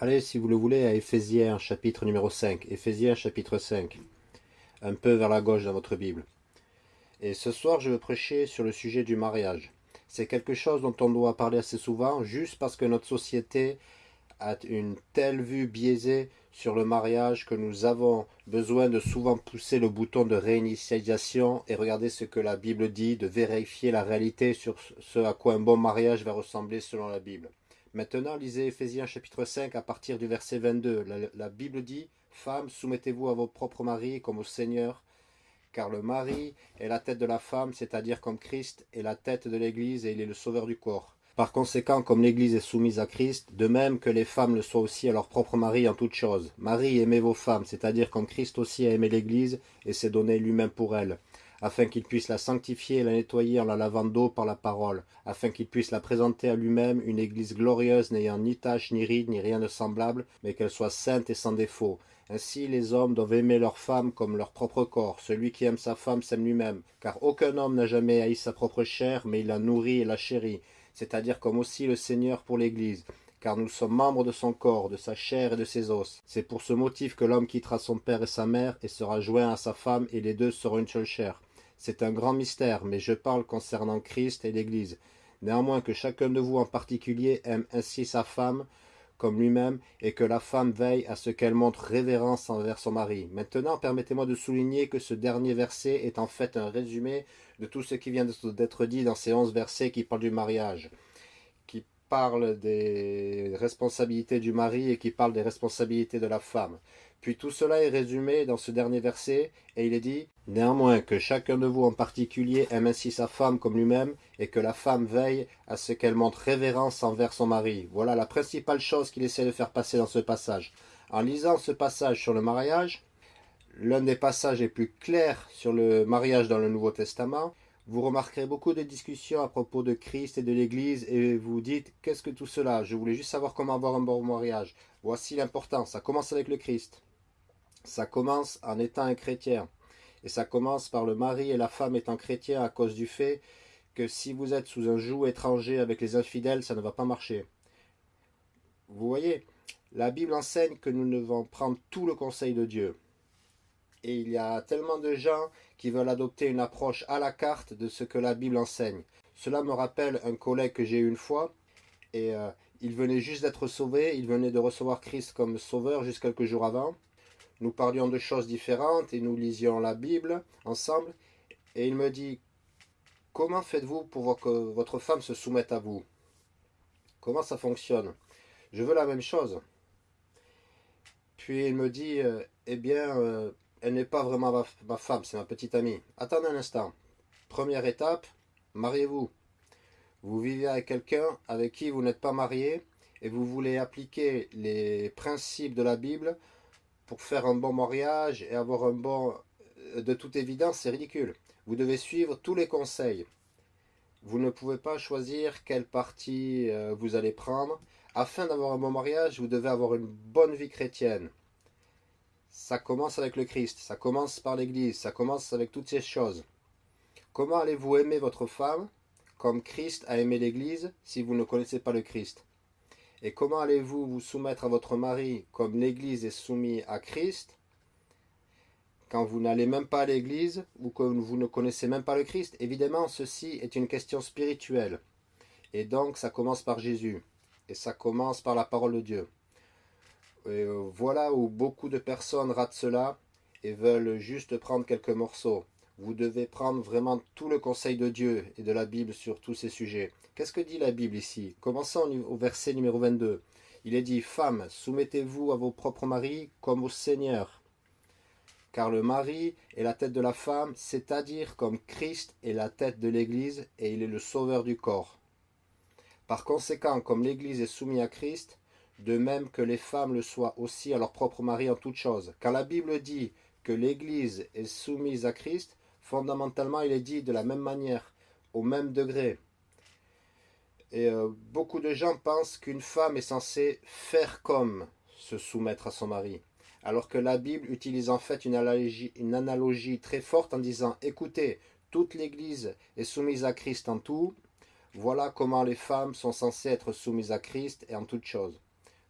Allez, si vous le voulez, à Éphésiens chapitre numéro 5. Éphésiens chapitre 5. Un peu vers la gauche dans votre Bible. Et ce soir, je veux prêcher sur le sujet du mariage. C'est quelque chose dont on doit parler assez souvent, juste parce que notre société a une telle vue biaisée sur le mariage que nous avons besoin de souvent pousser le bouton de réinitialisation et regarder ce que la Bible dit, de vérifier la réalité sur ce à quoi un bon mariage va ressembler selon la Bible. Maintenant, lisez Ephésiens chapitre 5 à partir du verset 22. La, la Bible dit « Femmes, soumettez-vous à vos propres maris comme au Seigneur, car le mari est la tête de la femme, c'est-à-dire comme Christ est la tête de l'Église et il est le sauveur du corps. Par conséquent, comme l'Église est soumise à Christ, de même que les femmes le soient aussi à leur propre mari en toutes choses. Marie, aimez vos femmes, c'est-à-dire comme Christ aussi a aimé l'Église et s'est donné lui-même pour elle afin qu'il puisse la sanctifier et la nettoyer en la lavant d'eau par la parole, afin qu'il puisse la présenter à lui-même une église glorieuse n'ayant ni tache, ni ride, ni rien de semblable, mais qu'elle soit sainte et sans défaut. Ainsi les hommes doivent aimer leur femme comme leur propre corps. Celui qui aime sa femme s'aime lui-même, car aucun homme n'a jamais haï sa propre chair, mais il la nourrit et la chérit, c'est-à-dire comme aussi le Seigneur pour l'Église car nous sommes membres de son corps, de sa chair et de ses os. C'est pour ce motif que l'homme quittera son père et sa mère et sera joint à sa femme, et les deux seront une seule chair. C'est un grand mystère, mais je parle concernant Christ et l'Église. Néanmoins que chacun de vous en particulier aime ainsi sa femme comme lui-même, et que la femme veille à ce qu'elle montre révérence envers son mari. Maintenant, permettez-moi de souligner que ce dernier verset est en fait un résumé de tout ce qui vient d'être dit dans ces onze versets qui parlent du mariage, qui parlent des responsabilités du mari et qui parlent des responsabilités de la femme. Puis tout cela est résumé dans ce dernier verset, et il est dit « Néanmoins que chacun de vous en particulier aime ainsi sa femme comme lui-même, et que la femme veille à ce qu'elle montre révérence envers son mari. » Voilà la principale chose qu'il essaie de faire passer dans ce passage. En lisant ce passage sur le mariage, l'un des passages les plus clairs sur le mariage dans le Nouveau Testament, vous remarquerez beaucoup de discussions à propos de Christ et de l'Église et vous dites « Qu'est-ce que tout cela? Je voulais juste savoir comment avoir un bon mariage. » Voici l'importance, ça commence avec le Christ. Ça commence en étant un chrétien. Et ça commence par le mari et la femme étant chrétiens à cause du fait que si vous êtes sous un joug étranger avec les infidèles, ça ne va pas marcher. Vous voyez, la Bible enseigne que nous devons prendre tout le conseil de Dieu. Et il y a tellement de gens qui veulent adopter une approche à la carte de ce que la Bible enseigne. Cela me rappelle un collègue que j'ai eu une fois, et euh, il venait juste d'être sauvé, il venait de recevoir Christ comme sauveur juste quelques jours avant, nous parlions de choses différentes et nous lisions la Bible ensemble. Et il me dit, comment faites-vous pour que votre femme se soumette à vous? Comment ça fonctionne? Je veux la même chose. Puis il me dit, euh, eh bien, euh, elle n'est pas vraiment ma, ma femme, c'est ma petite amie. Attendez un instant. Première étape, mariez-vous. Vous vivez avec quelqu'un avec qui vous n'êtes pas marié et vous voulez appliquer les principes de la Bible pour faire un bon mariage et avoir un bon... Euh, de toute évidence, c'est ridicule. Vous devez suivre tous les conseils. Vous ne pouvez pas choisir quelle partie euh, vous allez prendre. Afin d'avoir un bon mariage, vous devez avoir une bonne vie chrétienne. Ça commence avec le Christ, ça commence par l'Église, ça commence avec toutes ces choses. Comment allez-vous aimer votre femme comme Christ a aimé l'Église si vous ne connaissez pas le Christ? Et comment allez-vous vous soumettre à votre mari comme l'Église est soumise à Christ quand vous n'allez même pas à l'Église ou que vous ne connaissez même pas le Christ? Évidemment, ceci est une question spirituelle. Et donc, ça commence par Jésus. Et ça commence par la parole de Dieu. Et euh, voilà où beaucoup de personnes ratent cela et veulent juste prendre quelques morceaux. Vous devez prendre vraiment tout le conseil de Dieu et de la Bible sur tous ces sujets. Qu'est-ce que dit la Bible ici? Commençons au verset numéro 22. Il est dit « Femmes, soumettez-vous à vos propres maris comme au Seigneur. Car le mari est la tête de la femme, c'est-à-dire comme Christ est la tête de l'Église et il est le sauveur du corps. Par conséquent, comme l'Église est soumise à Christ, de même que les femmes le soient aussi à leur propre mari en toutes choses. Quand la Bible dit que l'Église est soumise à Christ, fondamentalement il est dit de la même manière, au même degré. Et euh, beaucoup de gens pensent qu'une femme est censée faire comme se soumettre à son mari. Alors que la Bible utilise en fait une analogie, une analogie très forte en disant « Écoutez, toute l'Église est soumise à Christ en tout. Voilà comment les femmes sont censées être soumises à Christ et en toutes choses. »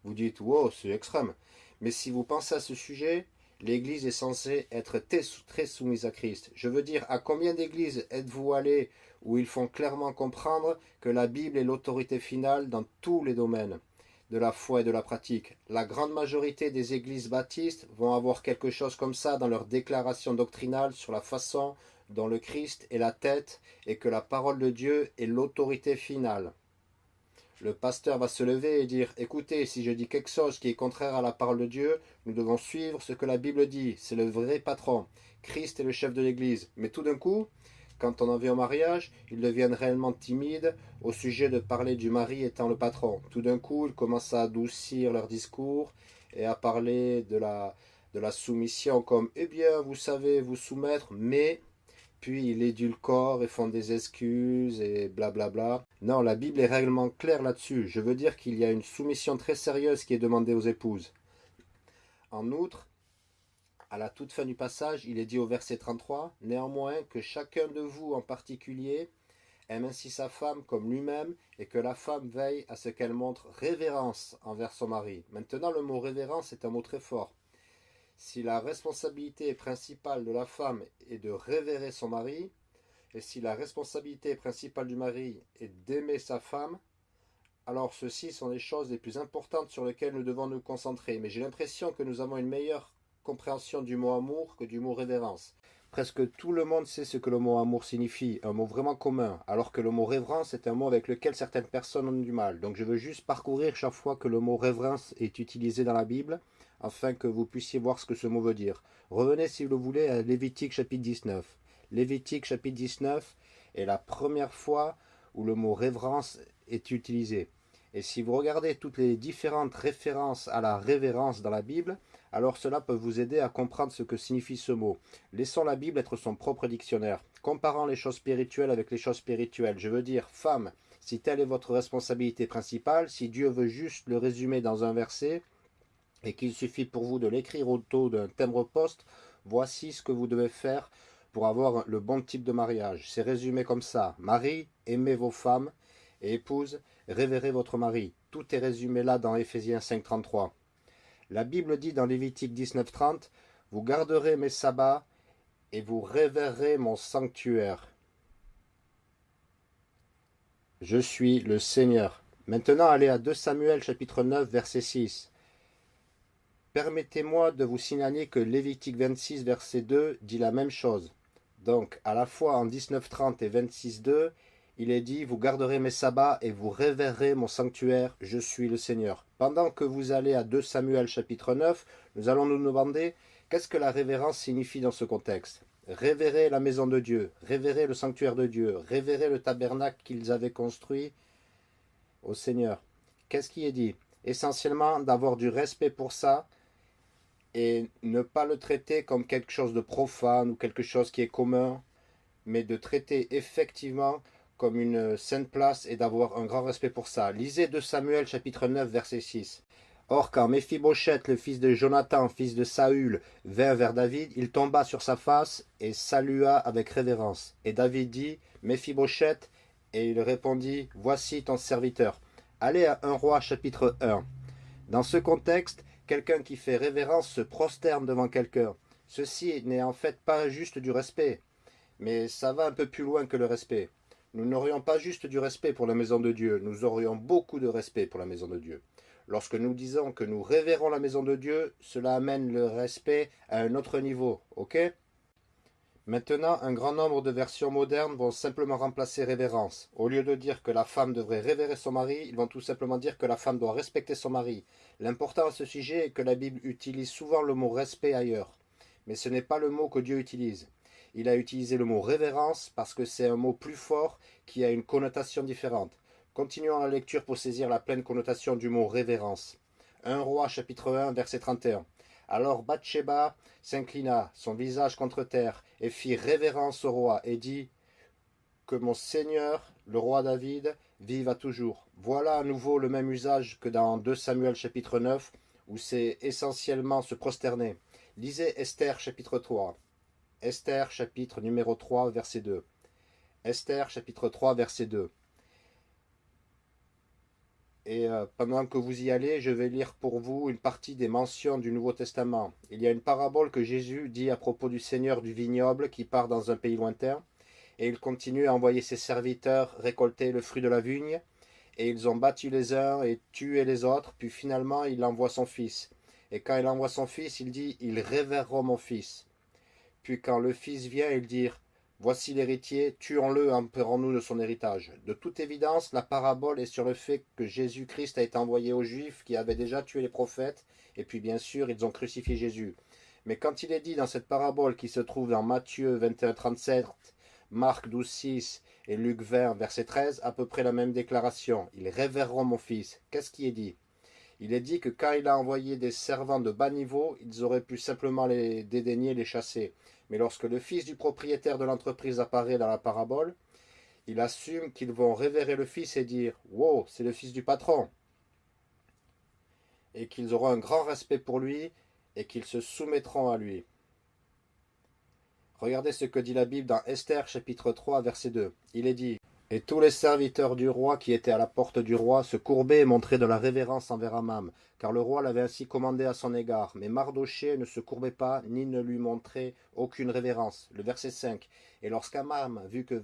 Vous dites, wow, c'est extrême. Mais si vous pensez à ce sujet, l'Église est censée être très soumise à Christ. Je veux dire, à combien d'églises êtes-vous allé où ils font clairement comprendre que la Bible est l'autorité finale dans tous les domaines de la foi et de la pratique? La grande majorité des églises baptistes vont avoir quelque chose comme ça dans leur déclaration doctrinale sur la façon dont le Christ est la tête et que la parole de Dieu est l'autorité finale. Le pasteur va se lever et dire, écoutez, si je dis quelque chose qui est contraire à la parole de Dieu, nous devons suivre ce que la Bible dit, c'est le vrai patron. Christ est le chef de l'Église. Mais tout d'un coup, quand on en vient au mariage, ils deviennent réellement timides au sujet de parler du mari étant le patron. Tout d'un coup, ils commencent à adoucir leur discours et à parler de la, de la soumission comme « Eh bien, vous savez vous soumettre, mais... » Puis ils édulcorent et font des excuses et blablabla. Non, la Bible est réellement claire là-dessus. Je veux dire qu'il y a une soumission très sérieuse qui est demandée aux épouses. En outre, à la toute fin du passage, il est dit au verset 33, « Néanmoins, que chacun de vous en particulier aime ainsi sa femme comme lui-même, et que la femme veille à ce qu'elle montre révérence envers son mari. » Maintenant, le mot « révérence » est un mot très fort. Si la responsabilité principale de la femme est de révérer son mari, et si la responsabilité principale du mari est d'aimer sa femme, alors ceci sont les choses les plus importantes sur lesquelles nous devons nous concentrer. Mais j'ai l'impression que nous avons une meilleure compréhension du mot amour que du mot révérence. Presque tout le monde sait ce que le mot amour signifie, un mot vraiment commun, alors que le mot révérence est un mot avec lequel certaines personnes ont du mal. Donc je veux juste parcourir chaque fois que le mot révérence est utilisé dans la Bible, afin que vous puissiez voir ce que ce mot veut dire. Revenez si vous le voulez à Lévitique chapitre 19. Lévitique chapitre 19 est la première fois où le mot révérence est utilisé. Et si vous regardez toutes les différentes références à la révérence dans la Bible, alors cela peut vous aider à comprendre ce que signifie ce mot. Laissons la Bible être son propre dictionnaire. Comparant les choses spirituelles avec les choses spirituelles, je veux dire, femme, si telle est votre responsabilité principale, si Dieu veut juste le résumer dans un verset, et qu'il suffit pour vous de l'écrire au taux d'un timbre-poste, voici ce que vous devez faire pour avoir le bon type de mariage. C'est résumé comme ça. Marie, aimez vos femmes, et épouse, révérez votre mari. Tout est résumé là dans Éphésiens 5.33. La Bible dit dans Lévitique 19.30, « Vous garderez mes sabbats et vous révérerez mon sanctuaire. Je suis le Seigneur. » Maintenant, allez à 2 Samuel chapitre 9 verset 6. Permettez-moi de vous signaler que Lévitique 26 verset 2 dit la même chose. Donc, à la fois en 19.30 et 26.2, il est dit, vous garderez mes sabbats et vous révérerez mon sanctuaire, je suis le Seigneur. Pendant que vous allez à 2 Samuel chapitre 9, nous allons nous demander, qu'est-ce que la révérence signifie dans ce contexte? Révérer la maison de Dieu, révérer le sanctuaire de Dieu, révérer le tabernacle qu'ils avaient construit au Seigneur. Qu'est-ce qui est dit? Essentiellement d'avoir du respect pour ça et ne pas le traiter comme quelque chose de profane ou quelque chose qui est commun, mais de traiter effectivement comme une sainte place et d'avoir un grand respect pour ça. Lisez de Samuel chapitre 9 verset 6. Or quand Méphibosheth, le fils de Jonathan, fils de Saül, vint vers David, il tomba sur sa face et salua avec révérence. Et David dit, Méphibosheth, et il répondit, Voici ton serviteur. Allez à 1 roi chapitre 1. Dans ce contexte, quelqu'un qui fait révérence se prosterne devant quelqu'un. Ceci n'est en fait pas juste du respect, mais ça va un peu plus loin que le respect. Nous n'aurions pas juste du respect pour la maison de Dieu, nous aurions beaucoup de respect pour la maison de Dieu. Lorsque nous disons que nous révérons la maison de Dieu, cela amène le respect à un autre niveau, ok? Maintenant, un grand nombre de versions modernes vont simplement remplacer révérence. Au lieu de dire que la femme devrait révérer son mari, ils vont tout simplement dire que la femme doit respecter son mari. L'important à ce sujet est que la Bible utilise souvent le mot respect ailleurs. Mais ce n'est pas le mot que Dieu utilise il a utilisé le mot révérence parce que c'est un mot plus fort qui a une connotation différente. Continuons la lecture pour saisir la pleine connotation du mot révérence. 1 roi chapitre 1 verset 31. Alors Bathsheba s'inclina, son visage contre terre, et fit révérence au roi, et dit Que mon Seigneur, le roi David, vive à toujours. Voilà à nouveau le même usage que dans 2 Samuel chapitre 9, où c'est essentiellement se prosterner. Lisez Esther chapitre 3. Esther chapitre numéro 3 verset 2. Esther chapitre 3 verset 2. Et euh, pendant que vous y allez, je vais lire pour vous une partie des mentions du Nouveau Testament. Il y a une parabole que Jésus dit à propos du Seigneur du vignoble qui part dans un pays lointain. Et il continue à envoyer ses serviteurs récolter le fruit de la vigne. Et ils ont battu les uns et tué les autres. Puis finalement, il envoie son fils. Et quand il envoie son fils, il dit, ils révéreront mon fils. Puis quand le fils vient, il dit, voici l'héritier, tuons-le, emperons-nous de son héritage. De toute évidence, la parabole est sur le fait que Jésus-Christ a été envoyé aux Juifs qui avaient déjà tué les prophètes, et puis bien sûr, ils ont crucifié Jésus. Mais quand il est dit dans cette parabole qui se trouve dans Matthieu 21, 37, Marc 12, 6 et Luc 20, verset 13, à peu près la même déclaration. Ils révéreront mon fils. Qu'est-ce qui est dit? Il est dit que quand il a envoyé des servants de bas niveau, ils auraient pu simplement les dédaigner, les chasser. Mais lorsque le fils du propriétaire de l'entreprise apparaît dans la parabole, il assume qu'ils vont révérer le fils et dire « Wow, c'est le fils du patron !» et qu'ils auront un grand respect pour lui et qu'ils se soumettront à lui. Regardez ce que dit la Bible dans Esther chapitre 3 verset 2. Il est dit et tous les serviteurs du roi qui étaient à la porte du roi se courbaient et montraient de la révérence envers Amam, car le roi l'avait ainsi commandé à son égard. Mais Mardoché ne se courbait pas, ni ne lui montrait aucune révérence. Le verset 5. Et lorsqu'Amam vit que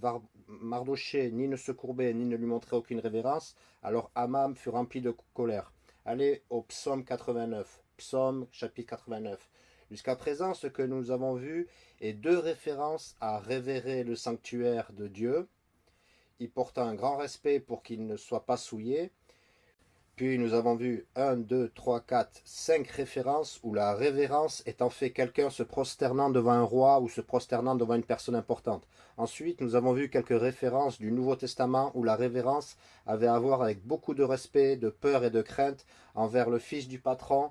Mardoché ni ne se courbait, ni ne lui montrait aucune révérence, alors Amam fut rempli de colère. Allez au psaume 89. Psaume chapitre 89. Jusqu'à présent, ce que nous avons vu est deux références à révérer le sanctuaire de Dieu, il un grand respect pour qu'il ne soit pas souillé. Puis nous avons vu 1, 2, 3, 4, 5 références où la révérence est en fait quelqu'un se prosternant devant un roi ou se prosternant devant une personne importante. Ensuite, nous avons vu quelques références du Nouveau Testament où la révérence avait à voir avec beaucoup de respect, de peur et de crainte envers le fils du patron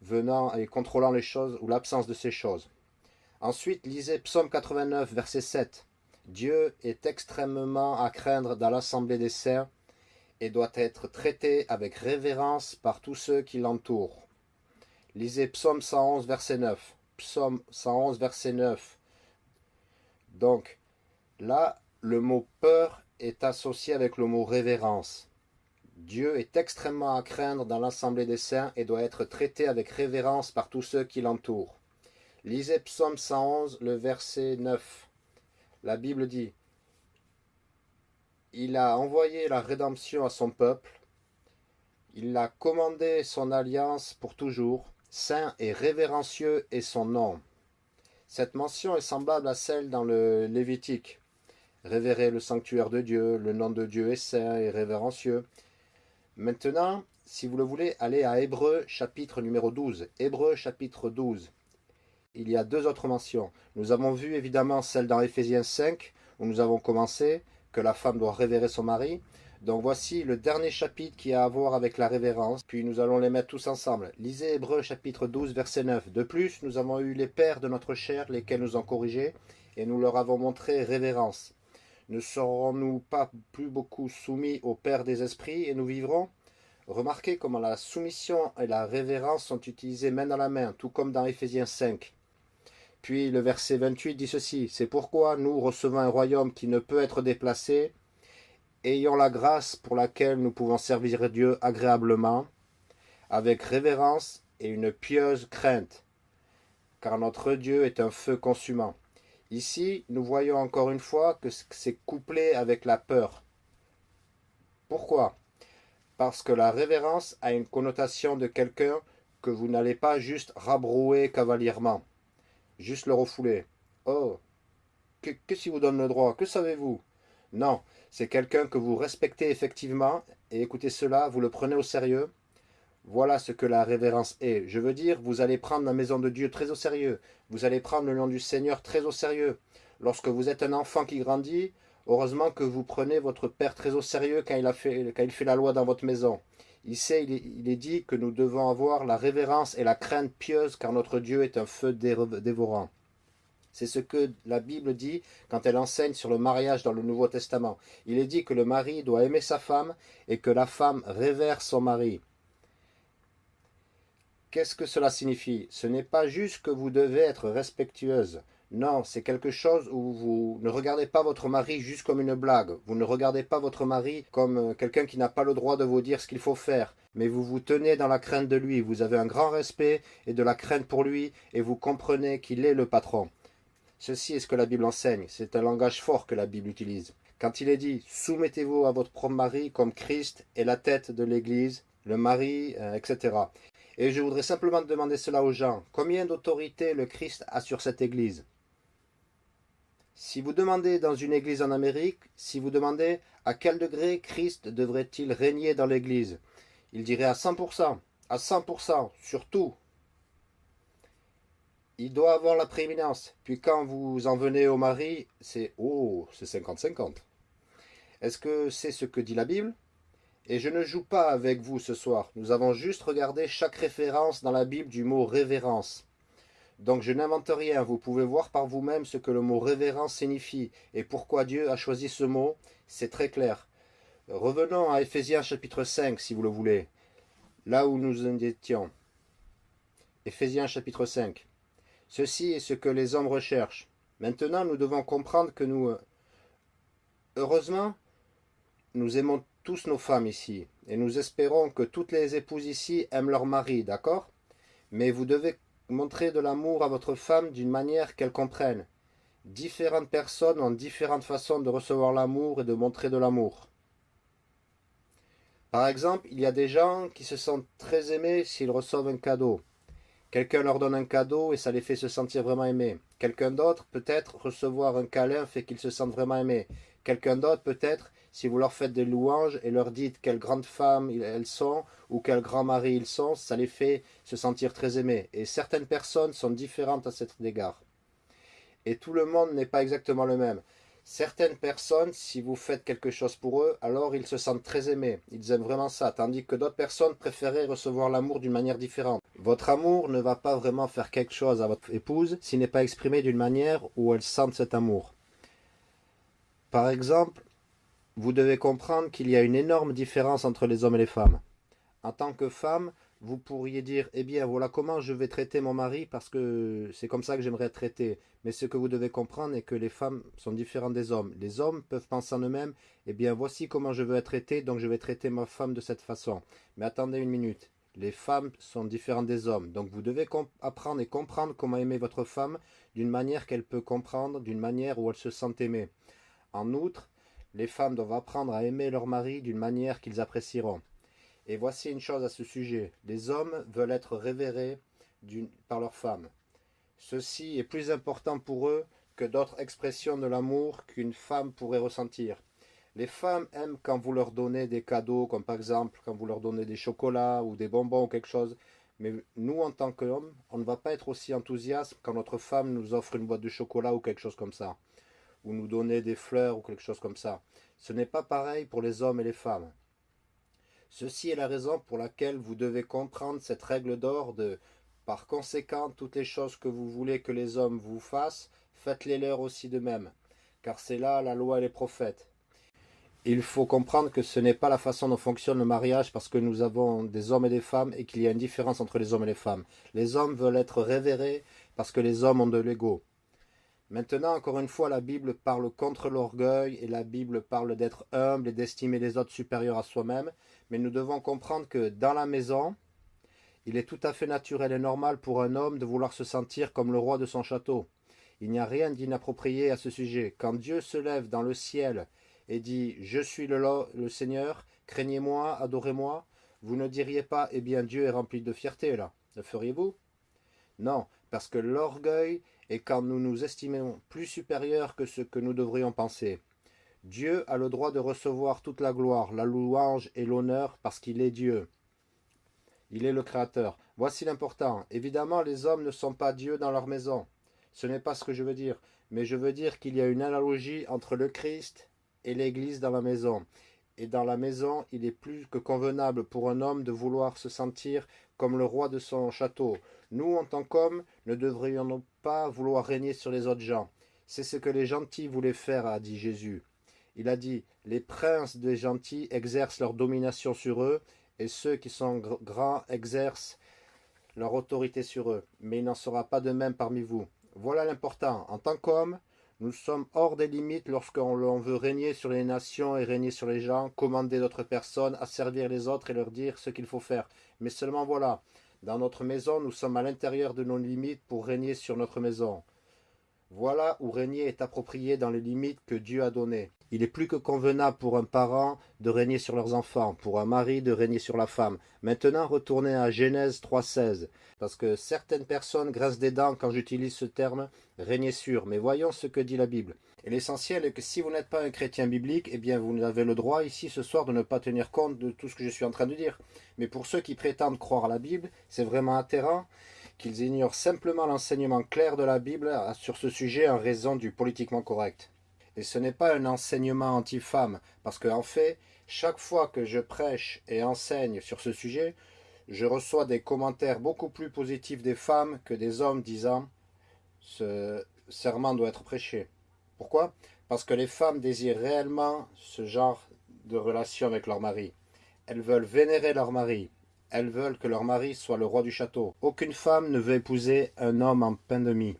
venant et contrôlant les choses ou l'absence de ces choses. Ensuite, lisez Psaume 89, verset 7. Dieu est extrêmement à craindre dans l'assemblée des saints et doit être traité avec révérence par tous ceux qui l'entourent. Lisez Psaume 111, verset 9. Psaume 111, verset 9. Donc, là, le mot peur est associé avec le mot révérence. Dieu est extrêmement à craindre dans l'assemblée des saints et doit être traité avec révérence par tous ceux qui l'entourent. Lisez Psaume 111, le verset 9. La Bible dit Il a envoyé la rédemption à son peuple, il a commandé son alliance pour toujours, saint et révérencieux est son nom. Cette mention est semblable à celle dans le Lévitique. Révérer le sanctuaire de Dieu, le nom de Dieu est saint et révérencieux. Maintenant, si vous le voulez, allez à Hébreu chapitre numéro 12. Hébreu chapitre 12 il y a deux autres mentions. Nous avons vu évidemment celle dans Éphésiens 5, où nous avons commencé, que la femme doit révérer son mari. Donc voici le dernier chapitre qui a à voir avec la révérence, puis nous allons les mettre tous ensemble. Lisez Hébreu chapitre 12 verset 9. De plus, nous avons eu les pères de notre chair, lesquels nous ont corrigés, et nous leur avons montré révérence. Ne serons-nous pas plus beaucoup soumis au Père des esprits, et nous vivrons? Remarquez comment la soumission et la révérence sont utilisées main dans la main, tout comme dans Éphésiens 5. Puis le verset 28 dit ceci, c'est pourquoi nous recevons un royaume qui ne peut être déplacé, ayant la grâce pour laquelle nous pouvons servir Dieu agréablement, avec révérence et une pieuse crainte, car notre Dieu est un feu consumant. Ici, nous voyons encore une fois que c'est couplé avec la peur. Pourquoi? Parce que la révérence a une connotation de quelqu'un que vous n'allez pas juste rabrouer cavalierement juste le refouler. Oh, qu'est-ce qui vous donne le droit? Que savez-vous? Non, c'est quelqu'un que vous respectez effectivement, et écoutez cela, vous le prenez au sérieux. Voilà ce que la révérence est. Je veux dire, vous allez prendre la maison de Dieu très au sérieux. Vous allez prendre le nom du Seigneur très au sérieux. Lorsque vous êtes un enfant qui grandit, heureusement que vous prenez votre Père très au sérieux quand il, quand il fait la loi dans votre maison. Ici, il est, dit que nous devons avoir la révérence et la crainte pieuse car notre Dieu est un feu dévorant. C'est ce que la Bible dit quand elle enseigne sur le mariage dans le Nouveau Testament. Il est dit que le mari doit aimer sa femme et que la femme révère son mari. Qu'est-ce que cela signifie? Ce n'est pas juste que vous devez être respectueuse. Non, c'est quelque chose où vous ne regardez pas votre mari juste comme une blague. Vous ne regardez pas votre mari comme euh, quelqu'un qui n'a pas le droit de vous dire ce qu'il faut faire. Mais vous vous tenez dans la crainte de lui. Vous avez un grand respect et de la crainte pour lui et vous comprenez qu'il est le patron. Ceci est ce que la Bible enseigne. C'est un langage fort que la Bible utilise. Quand il est dit « Soumettez-vous à votre propre mari comme Christ est la tête de l'Église, le mari, euh, etc. » Et je voudrais simplement demander cela aux gens. Combien d'autorité le Christ a sur cette Église? Si vous demandez dans une église en Amérique, si vous demandez à quel degré Christ devrait-il régner dans l'église, il dirait à 100%, à 100%, surtout. Il doit avoir la prééminence. Puis quand vous en venez au mari, c'est « Oh, c'est 50-50 ». Est-ce que c'est ce que dit la Bible? Et je ne joue pas avec vous ce soir. Nous avons juste regardé chaque référence dans la Bible du mot « révérence ». Donc je n'invente rien, vous pouvez voir par vous-même ce que le mot révérence signifie et pourquoi Dieu a choisi ce mot, c'est très clair. Revenons à Ephésiens chapitre 5 si vous le voulez, là où nous en étions. Ephésiens chapitre 5. Ceci est ce que les hommes recherchent. Maintenant nous devons comprendre que nous... Heureusement, nous aimons tous nos femmes ici, et nous espérons que toutes les épouses ici aiment leur mari, d'accord? Mais vous devez Montrez de l'amour à votre femme d'une manière qu'elle comprenne. Différentes personnes ont différentes façons de recevoir l'amour et de montrer de l'amour. Par exemple, il y a des gens qui se sentent très aimés s'ils reçoivent un cadeau. Quelqu'un leur donne un cadeau et ça les fait se sentir vraiment aimés. Quelqu'un d'autre, peut-être, recevoir un câlin fait qu'ils se sentent vraiment aimés. Quelqu'un d'autre, peut-être, si vous leur faites des louanges et leur dites quelles grandes femmes elles sont ou quels grands maris ils sont, ça les fait se sentir très aimés. Et certaines personnes sont différentes à cet égard. Et tout le monde n'est pas exactement le même. Certaines personnes, si vous faites quelque chose pour eux, alors ils se sentent très aimés. Ils aiment vraiment ça. Tandis que d'autres personnes préféraient recevoir l'amour d'une manière différente. Votre amour ne va pas vraiment faire quelque chose à votre épouse s'il n'est pas exprimé d'une manière où elle sente cet amour. Par exemple, vous devez comprendre qu'il y a une énorme différence entre les hommes et les femmes. En tant que femme, vous pourriez dire, eh bien voilà comment je vais traiter mon mari parce que c'est comme ça que j'aimerais être traité. Mais ce que vous devez comprendre est que les femmes sont différentes des hommes. Les hommes peuvent penser en eux-mêmes, eh bien voici comment je veux être traité, donc je vais traiter ma femme de cette façon. Mais attendez une minute, les femmes sont différentes des hommes. Donc vous devez apprendre et comprendre comment aimer votre femme d'une manière qu'elle peut comprendre, d'une manière où elle se sent aimée. En outre, les femmes doivent apprendre à aimer leur mari d'une manière qu'ils apprécieront. Et voici une chose à ce sujet. Les hommes veulent être révérés par leurs femmes. Ceci est plus important pour eux que d'autres expressions de l'amour qu'une femme pourrait ressentir. Les femmes aiment quand vous leur donnez des cadeaux, comme par exemple quand vous leur donnez des chocolats ou des bonbons ou quelque chose. Mais nous, en tant qu'hommes, on ne va pas être aussi enthousiaste quand notre femme nous offre une boîte de chocolat ou quelque chose comme ça ou nous donner des fleurs ou quelque chose comme ça. Ce n'est pas pareil pour les hommes et les femmes. Ceci est la raison pour laquelle vous devez comprendre cette règle d'or de par conséquent, toutes les choses que vous voulez que les hommes vous fassent, faites-les leur aussi de même, car c'est là la loi et les prophètes. Il faut comprendre que ce n'est pas la façon dont fonctionne le mariage parce que nous avons des hommes et des femmes et qu'il y a une différence entre les hommes et les femmes. Les hommes veulent être révérés parce que les hommes ont de l'ego. Maintenant, encore une fois, la Bible parle contre l'orgueil et la Bible parle d'être humble et d'estimer les autres supérieurs à soi-même. Mais nous devons comprendre que dans la maison, il est tout à fait naturel et normal pour un homme de vouloir se sentir comme le roi de son château. Il n'y a rien d'inapproprié à ce sujet. Quand Dieu se lève dans le ciel et dit « Je suis le, Seigneur, craignez-moi, adorez-moi », vous ne diriez pas « Eh bien, Dieu est rempli de fierté, là ». Le feriez-vous? Non, parce que l'orgueil et quand nous nous estimons plus supérieurs que ce que nous devrions penser. Dieu a le droit de recevoir toute la gloire, la louange et l'honneur parce qu'il est Dieu. Il est le Créateur. Voici l'important. Évidemment, les hommes ne sont pas Dieu dans leur maison. Ce n'est pas ce que je veux dire. Mais je veux dire qu'il y a une analogie entre le Christ et l'Église dans la maison. Et dans la maison, il est plus que convenable pour un homme de vouloir se sentir comme le roi de son château. Nous, en tant qu'hommes, ne devrions pas vouloir régner sur les autres gens. C'est ce que les gentils voulaient faire, a dit Jésus. Il a dit, les princes des gentils exercent leur domination sur eux, et ceux qui sont grands exercent leur autorité sur eux. Mais il n'en sera pas de même parmi vous. Voilà l'important. En tant qu'homme, nous sommes hors des limites lorsqu'on veut régner sur les nations et régner sur les gens, commander d'autres personnes, asservir les autres et leur dire ce qu'il faut faire. Mais seulement voilà, dans notre maison, nous sommes à l'intérieur de nos limites pour régner sur notre maison. Voilà où régner est approprié dans les limites que Dieu a données. Il est plus que convenable pour un parent de régner sur leurs enfants, pour un mari de régner sur la femme. Maintenant, retournez à Genèse 3.16, parce que certaines personnes grincent des dents quand j'utilise ce terme « régner sur », mais voyons ce que dit la Bible. Et l'essentiel est que si vous n'êtes pas un chrétien biblique, eh bien vous avez le droit ici ce soir de ne pas tenir compte de tout ce que je suis en train de dire. Mais pour ceux qui prétendent croire à la Bible, c'est vraiment atterrant qu'ils ignorent simplement l'enseignement clair de la Bible sur ce sujet en raison du politiquement correct. Et ce n'est pas un enseignement anti-femme, parce qu'en fait, chaque fois que je prêche et enseigne sur ce sujet, je reçois des commentaires beaucoup plus positifs des femmes que des hommes disant « ce serment doit être prêché ». Pourquoi? Parce que les femmes désirent réellement ce genre de relation avec leur mari. Elles veulent vénérer leur mari. Elles veulent que leur mari soit le roi du château. Aucune femme ne veut épouser un homme en pain de mie.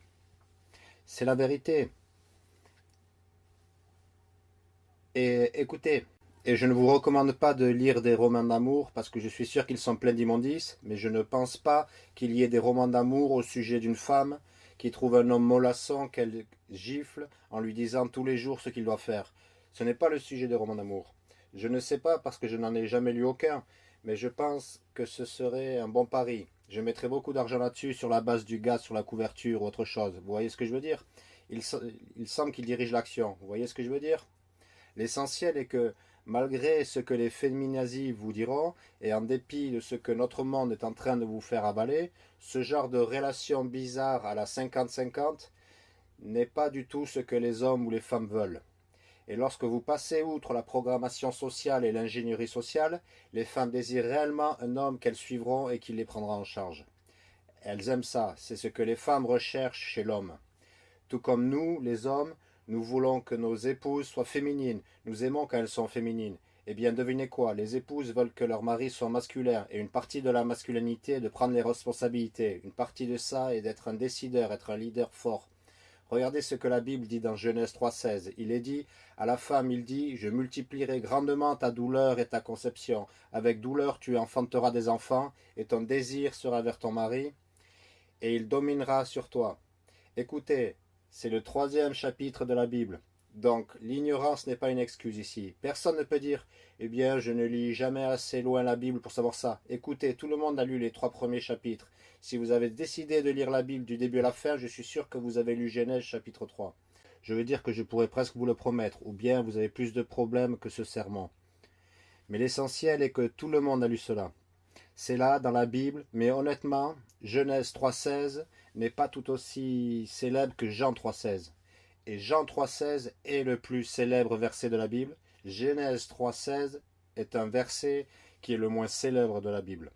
C'est la vérité. Et écoutez, et je ne vous recommande pas de lire des romans d'amour parce que je suis sûr qu'ils sont pleins d'immondices, mais je ne pense pas qu'il y ait des romans d'amour au sujet d'une femme qui trouve un homme mollasson qu'elle gifle en lui disant tous les jours ce qu'il doit faire. Ce n'est pas le sujet des romans d'amour. Je ne sais pas parce que je n'en ai jamais lu aucun, mais je pense que ce serait un bon pari. Je mettrais beaucoup d'argent là-dessus sur la base du gaz sur la couverture ou autre chose. Vous voyez ce que je veux dire? Il, il semble qu'il dirige l'action. Vous voyez ce que je veux dire? L'essentiel est que, malgré ce que les féminazis vous diront, et en dépit de ce que notre monde est en train de vous faire avaler, ce genre de relation bizarre à la 50-50 n'est pas du tout ce que les hommes ou les femmes veulent. Et lorsque vous passez outre la programmation sociale et l'ingénierie sociale, les femmes désirent réellement un homme qu'elles suivront et qui les prendra en charge. Elles aiment ça, c'est ce que les femmes recherchent chez l'homme. Tout comme nous, les hommes, nous voulons que nos épouses soient féminines. Nous aimons quand elles sont féminines. Eh bien, devinez quoi? Les épouses veulent que leur mari soit masculin. Et une partie de la masculinité est de prendre les responsabilités. Une partie de ça est d'être un décideur, être un leader fort. Regardez ce que la Bible dit dans Genèse 3.16. Il est dit, à la femme, il dit, je multiplierai grandement ta douleur et ta conception. Avec douleur, tu enfanteras des enfants, et ton désir sera vers ton mari, et il dominera sur toi. Écoutez, c'est le troisième chapitre de la Bible. Donc, l'ignorance n'est pas une excuse ici. Personne ne peut dire « Eh bien, je ne lis jamais assez loin la Bible pour savoir ça. » Écoutez, tout le monde a lu les trois premiers chapitres. Si vous avez décidé de lire la Bible du début à la fin, je suis sûr que vous avez lu Genèse chapitre 3. Je veux dire que je pourrais presque vous le promettre, ou bien vous avez plus de problèmes que ce serment. Mais l'essentiel est que tout le monde a lu cela. C'est là, dans la Bible, mais honnêtement, Genèse 3.16 n'est pas tout aussi célèbre que Jean 3.16. Et Jean 3.16 est le plus célèbre verset de la Bible. Genèse 3.16 est un verset qui est le moins célèbre de la Bible.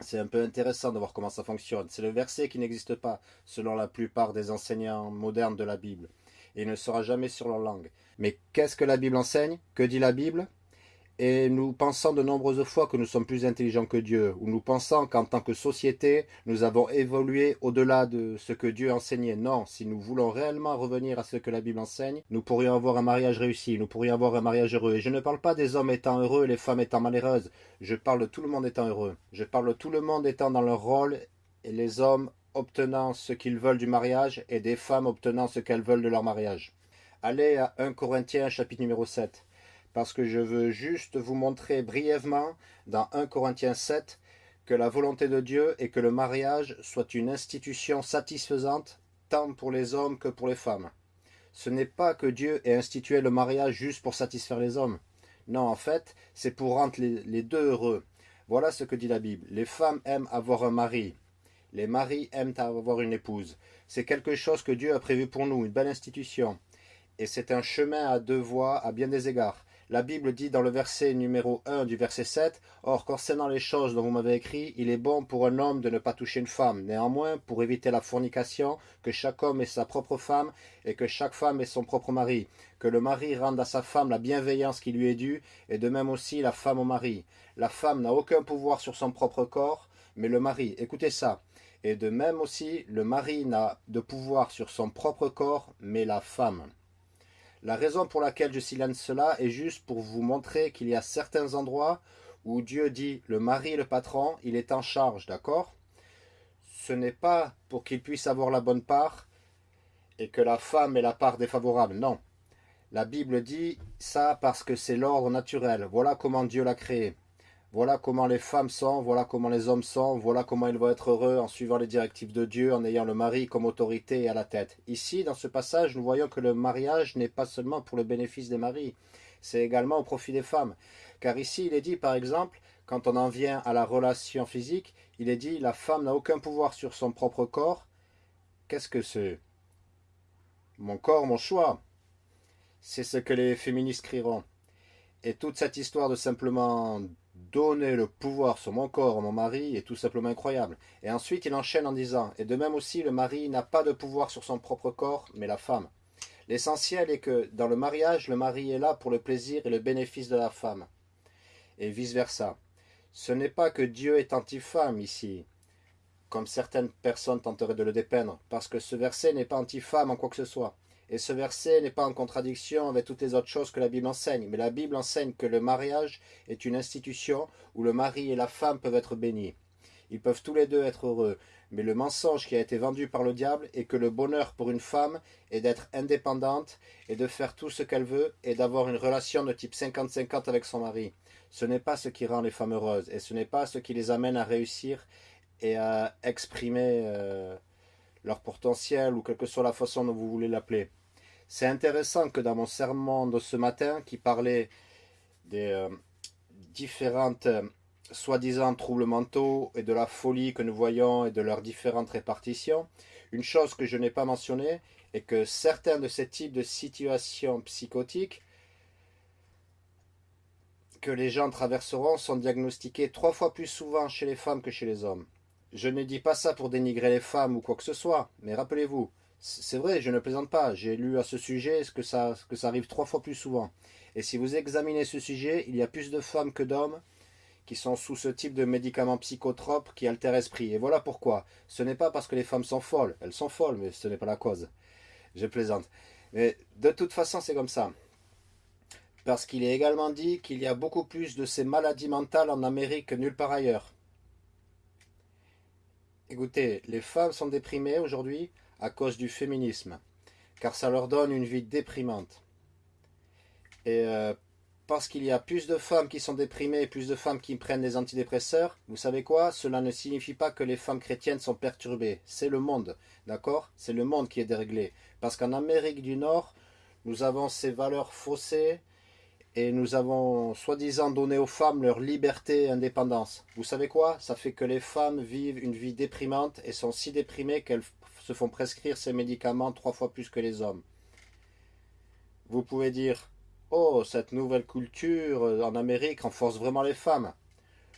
C'est un peu intéressant de voir comment ça fonctionne. C'est le verset qui n'existe pas selon la plupart des enseignants modernes de la Bible. Et il ne sera jamais sur leur langue. Mais qu'est-ce que la Bible enseigne? Que dit la Bible? Et nous pensons de nombreuses fois que nous sommes plus intelligents que Dieu, ou nous pensons qu'en tant que société, nous avons évolué au-delà de ce que Dieu enseignait. Non, si nous voulons réellement revenir à ce que la Bible enseigne, nous pourrions avoir un mariage réussi, nous pourrions avoir un mariage heureux. Et je ne parle pas des hommes étant heureux et les femmes étant malheureuses, je parle de tout le monde étant heureux. Je parle de tout le monde étant dans leur rôle, et les hommes obtenant ce qu'ils veulent du mariage, et des femmes obtenant ce qu'elles veulent de leur mariage. Allez à 1 Corinthiens chapitre numéro 7 parce que je veux juste vous montrer brièvement dans 1 Corinthiens 7 que la volonté de Dieu est que le mariage soit une institution satisfaisante tant pour les hommes que pour les femmes. Ce n'est pas que Dieu ait institué le mariage juste pour satisfaire les hommes. Non, en fait, c'est pour rendre les, deux heureux. Voilà ce que dit la Bible. Les femmes aiment avoir un mari. Les maris aiment avoir une épouse. C'est quelque chose que Dieu a prévu pour nous, une belle institution. Et c'est un chemin à deux voies à bien des égards. La Bible dit dans le verset numéro 1 du verset 7, « Or, concernant les choses dont vous m'avez écrit, il est bon pour un homme de ne pas toucher une femme. Néanmoins, pour éviter la fornication, que chaque homme ait sa propre femme, et que chaque femme ait son propre mari. Que le mari rende à sa femme la bienveillance qui lui est due, et de même aussi la femme au mari. La femme n'a aucun pouvoir sur son propre corps, mais le mari. Écoutez ça. Et de même aussi, le mari n'a de pouvoir sur son propre corps, mais la femme. La raison pour laquelle je silence cela est juste pour vous montrer qu'il y a certains endroits où Dieu dit le mari est le patron, il est en charge, d'accord? Ce n'est pas pour qu'il puisse avoir la bonne part et que la femme ait la part défavorable, non. La Bible dit ça parce que c'est l'ordre naturel. Voilà comment Dieu l'a créé. Voilà comment les femmes sont, voilà comment les hommes sont, voilà comment ils vont être heureux en suivant les directives de Dieu, en ayant le mari comme autorité et à la tête. Ici, dans ce passage, nous voyons que le mariage n'est pas seulement pour le bénéfice des maris, c'est également au profit des femmes. Car ici, il est dit, par exemple, quand on en vient à la relation physique, il est dit, la femme n'a aucun pouvoir sur son propre corps. Qu'est-ce que c'est? Mon corps, mon choix. C'est ce que les féministes crieront. Et toute cette histoire de simplement donner le pouvoir sur mon corps à mon mari est tout simplement incroyable. Et ensuite, il enchaîne en disant, et de même aussi, le mari n'a pas de pouvoir sur son propre corps, mais la femme. L'essentiel est que dans le mariage, le mari est là pour le plaisir et le bénéfice de la femme. Et vice-versa. Ce n'est pas que Dieu est anti-femme ici, comme certaines personnes tenteraient de le dépeindre, parce que ce verset n'est pas anti-femme en quoi que ce soit. Et ce verset n'est pas en contradiction avec toutes les autres choses que la Bible enseigne, mais la Bible enseigne que le mariage est une institution où le mari et la femme peuvent être bénis. Ils peuvent tous les deux être heureux, mais le mensonge qui a été vendu par le diable est que le bonheur pour une femme est d'être indépendante et de faire tout ce qu'elle veut et d'avoir une relation de type 50-50 avec son mari. Ce n'est pas ce qui rend les femmes heureuses et ce n'est pas ce qui les amène à réussir et à exprimer euh, leur potentiel ou quelle que soit la façon dont vous voulez l'appeler. C'est intéressant que dans mon sermon de ce matin, qui parlait des euh, différentes euh, soi-disant troubles mentaux et de la folie que nous voyons et de leurs différentes répartitions, une chose que je n'ai pas mentionnée est que certains de ces types de situations psychotiques que les gens traverseront sont diagnostiqués trois fois plus souvent chez les femmes que chez les hommes. Je ne dis pas ça pour dénigrer les femmes ou quoi que ce soit, mais rappelez-vous, c'est vrai, je ne plaisante pas. J'ai lu à ce sujet que ça, arrive trois fois plus souvent. Et si vous examinez ce sujet, il y a plus de femmes que d'hommes qui sont sous ce type de médicaments psychotropes qui altèrent l'esprit. Et voilà pourquoi. Ce n'est pas parce que les femmes sont folles. Elles sont folles, mais ce n'est pas la cause. Je plaisante. Mais de toute façon, c'est comme ça. Parce qu'il est également dit qu'il y a beaucoup plus de ces maladies mentales en Amérique que nulle part ailleurs. Écoutez, les femmes sont déprimées aujourd'hui à cause du féminisme, car ça leur donne une vie déprimante. Et euh, parce qu'il y a plus de femmes qui sont déprimées, plus de femmes qui prennent des antidépresseurs, vous savez quoi? Cela ne signifie pas que les femmes chrétiennes sont perturbées. C'est le monde, d'accord? C'est le monde qui est déréglé. Parce qu'en Amérique du Nord, nous avons ces valeurs faussées et nous avons soi-disant donné aux femmes leur liberté et indépendance. Vous savez quoi? Ça fait que les femmes vivent une vie déprimante et sont si déprimées qu'elles se font prescrire ces médicaments trois fois plus que les hommes. Vous pouvez dire Oh, cette nouvelle culture en Amérique renforce vraiment les femmes.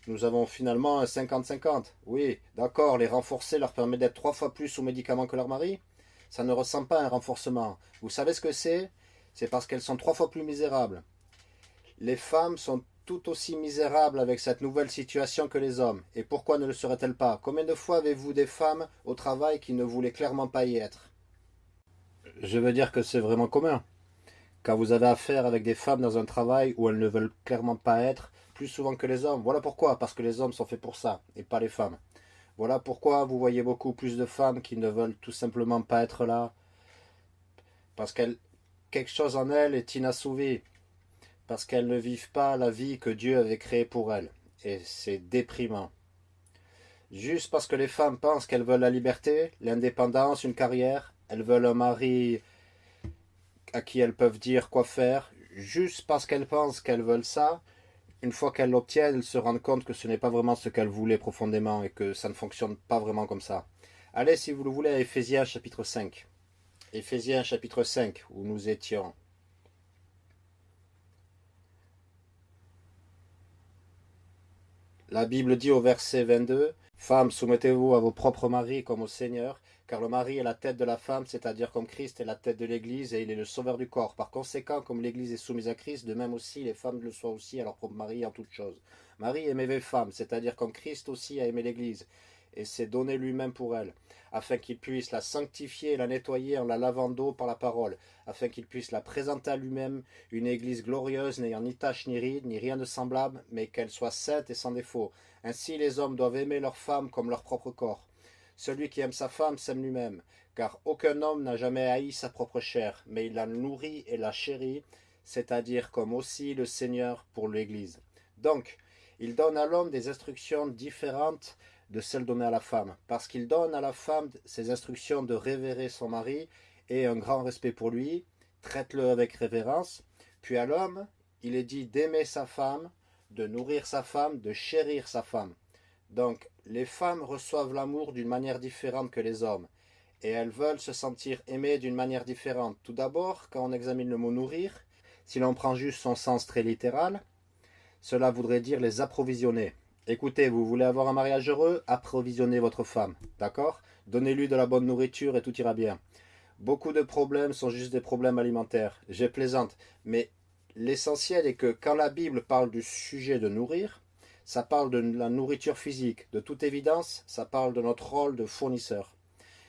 Nous avons finalement un 50-50. Oui, d'accord, les renforcer leur permet d'être trois fois plus sous médicaments que leur mari. Ça ne ressemble pas à un renforcement. Vous savez ce que c'est? C'est parce qu'elles sont trois fois plus misérables. Les femmes sont tout aussi misérables avec cette nouvelle situation que les hommes. Et pourquoi ne le seraient-elles pas? Combien de fois avez-vous des femmes au travail qui ne voulaient clairement pas y être? Je veux dire que c'est vraiment commun. Quand vous avez affaire avec des femmes dans un travail où elles ne veulent clairement pas être, plus souvent que les hommes. Voilà pourquoi, parce que les hommes sont faits pour ça, et pas les femmes. Voilà pourquoi vous voyez beaucoup plus de femmes qui ne veulent tout simplement pas être là, parce qu'elles quelque chose en elles est inassouvi parce qu'elles ne vivent pas la vie que Dieu avait créée pour elles. Et c'est déprimant. Juste parce que les femmes pensent qu'elles veulent la liberté, l'indépendance, une carrière, elles veulent un mari à qui elles peuvent dire quoi faire, juste parce qu'elles pensent qu'elles veulent ça, une fois qu'elles l'obtiennent, elles se rendent compte que ce n'est pas vraiment ce qu'elles voulaient profondément et que ça ne fonctionne pas vraiment comme ça. Allez, si vous le voulez, à Éphésiens chapitre 5. Éphésiens chapitre 5, où nous étions. La Bible dit au verset 22, Femmes, soumettez-vous à vos propres maris comme au Seigneur, car le mari est la tête de la femme, c'est-à-dire comme Christ est la tête de l'Église et il est le sauveur du corps. Par conséquent, comme l'Église est soumise à Christ, de même aussi les femmes le soient aussi à leur propre mari en toutes choses. Marie aimez les femmes, c'est-à-dire comme Christ aussi a aimé l'Église et s'est donné lui-même pour elle, afin qu'il puisse la sanctifier et la nettoyer en la lavant d'eau par la parole, afin qu'il puisse la présenter à lui-même une église glorieuse, n'ayant ni tache ni ride, ni rien de semblable, mais qu'elle soit sainte et sans défaut. Ainsi les hommes doivent aimer leur femme comme leur propre corps. Celui qui aime sa femme s'aime lui-même, car aucun homme n'a jamais haï sa propre chair, mais il la nourrit et la chérit, c'est-à-dire comme aussi le Seigneur pour l'Église. Donc, il donne à l'homme des instructions différentes de celles données à la femme, parce qu'il donne à la femme ses instructions de révérer son mari et un grand respect pour lui, traite-le avec révérence, puis à l'homme, il est dit d'aimer sa femme, de nourrir sa femme, de chérir sa femme. Donc, les femmes reçoivent l'amour d'une manière différente que les hommes, et elles veulent se sentir aimées d'une manière différente. Tout d'abord, quand on examine le mot nourrir, si l'on prend juste son sens très littéral, cela voudrait dire les approvisionner. Écoutez, vous voulez avoir un mariage heureux Approvisionnez votre femme, d'accord? Donnez-lui de la bonne nourriture et tout ira bien. Beaucoup de problèmes sont juste des problèmes alimentaires. J'ai plaisante, mais l'essentiel est que quand la Bible parle du sujet de nourrir, ça parle de la nourriture physique. De toute évidence, ça parle de notre rôle de fournisseur.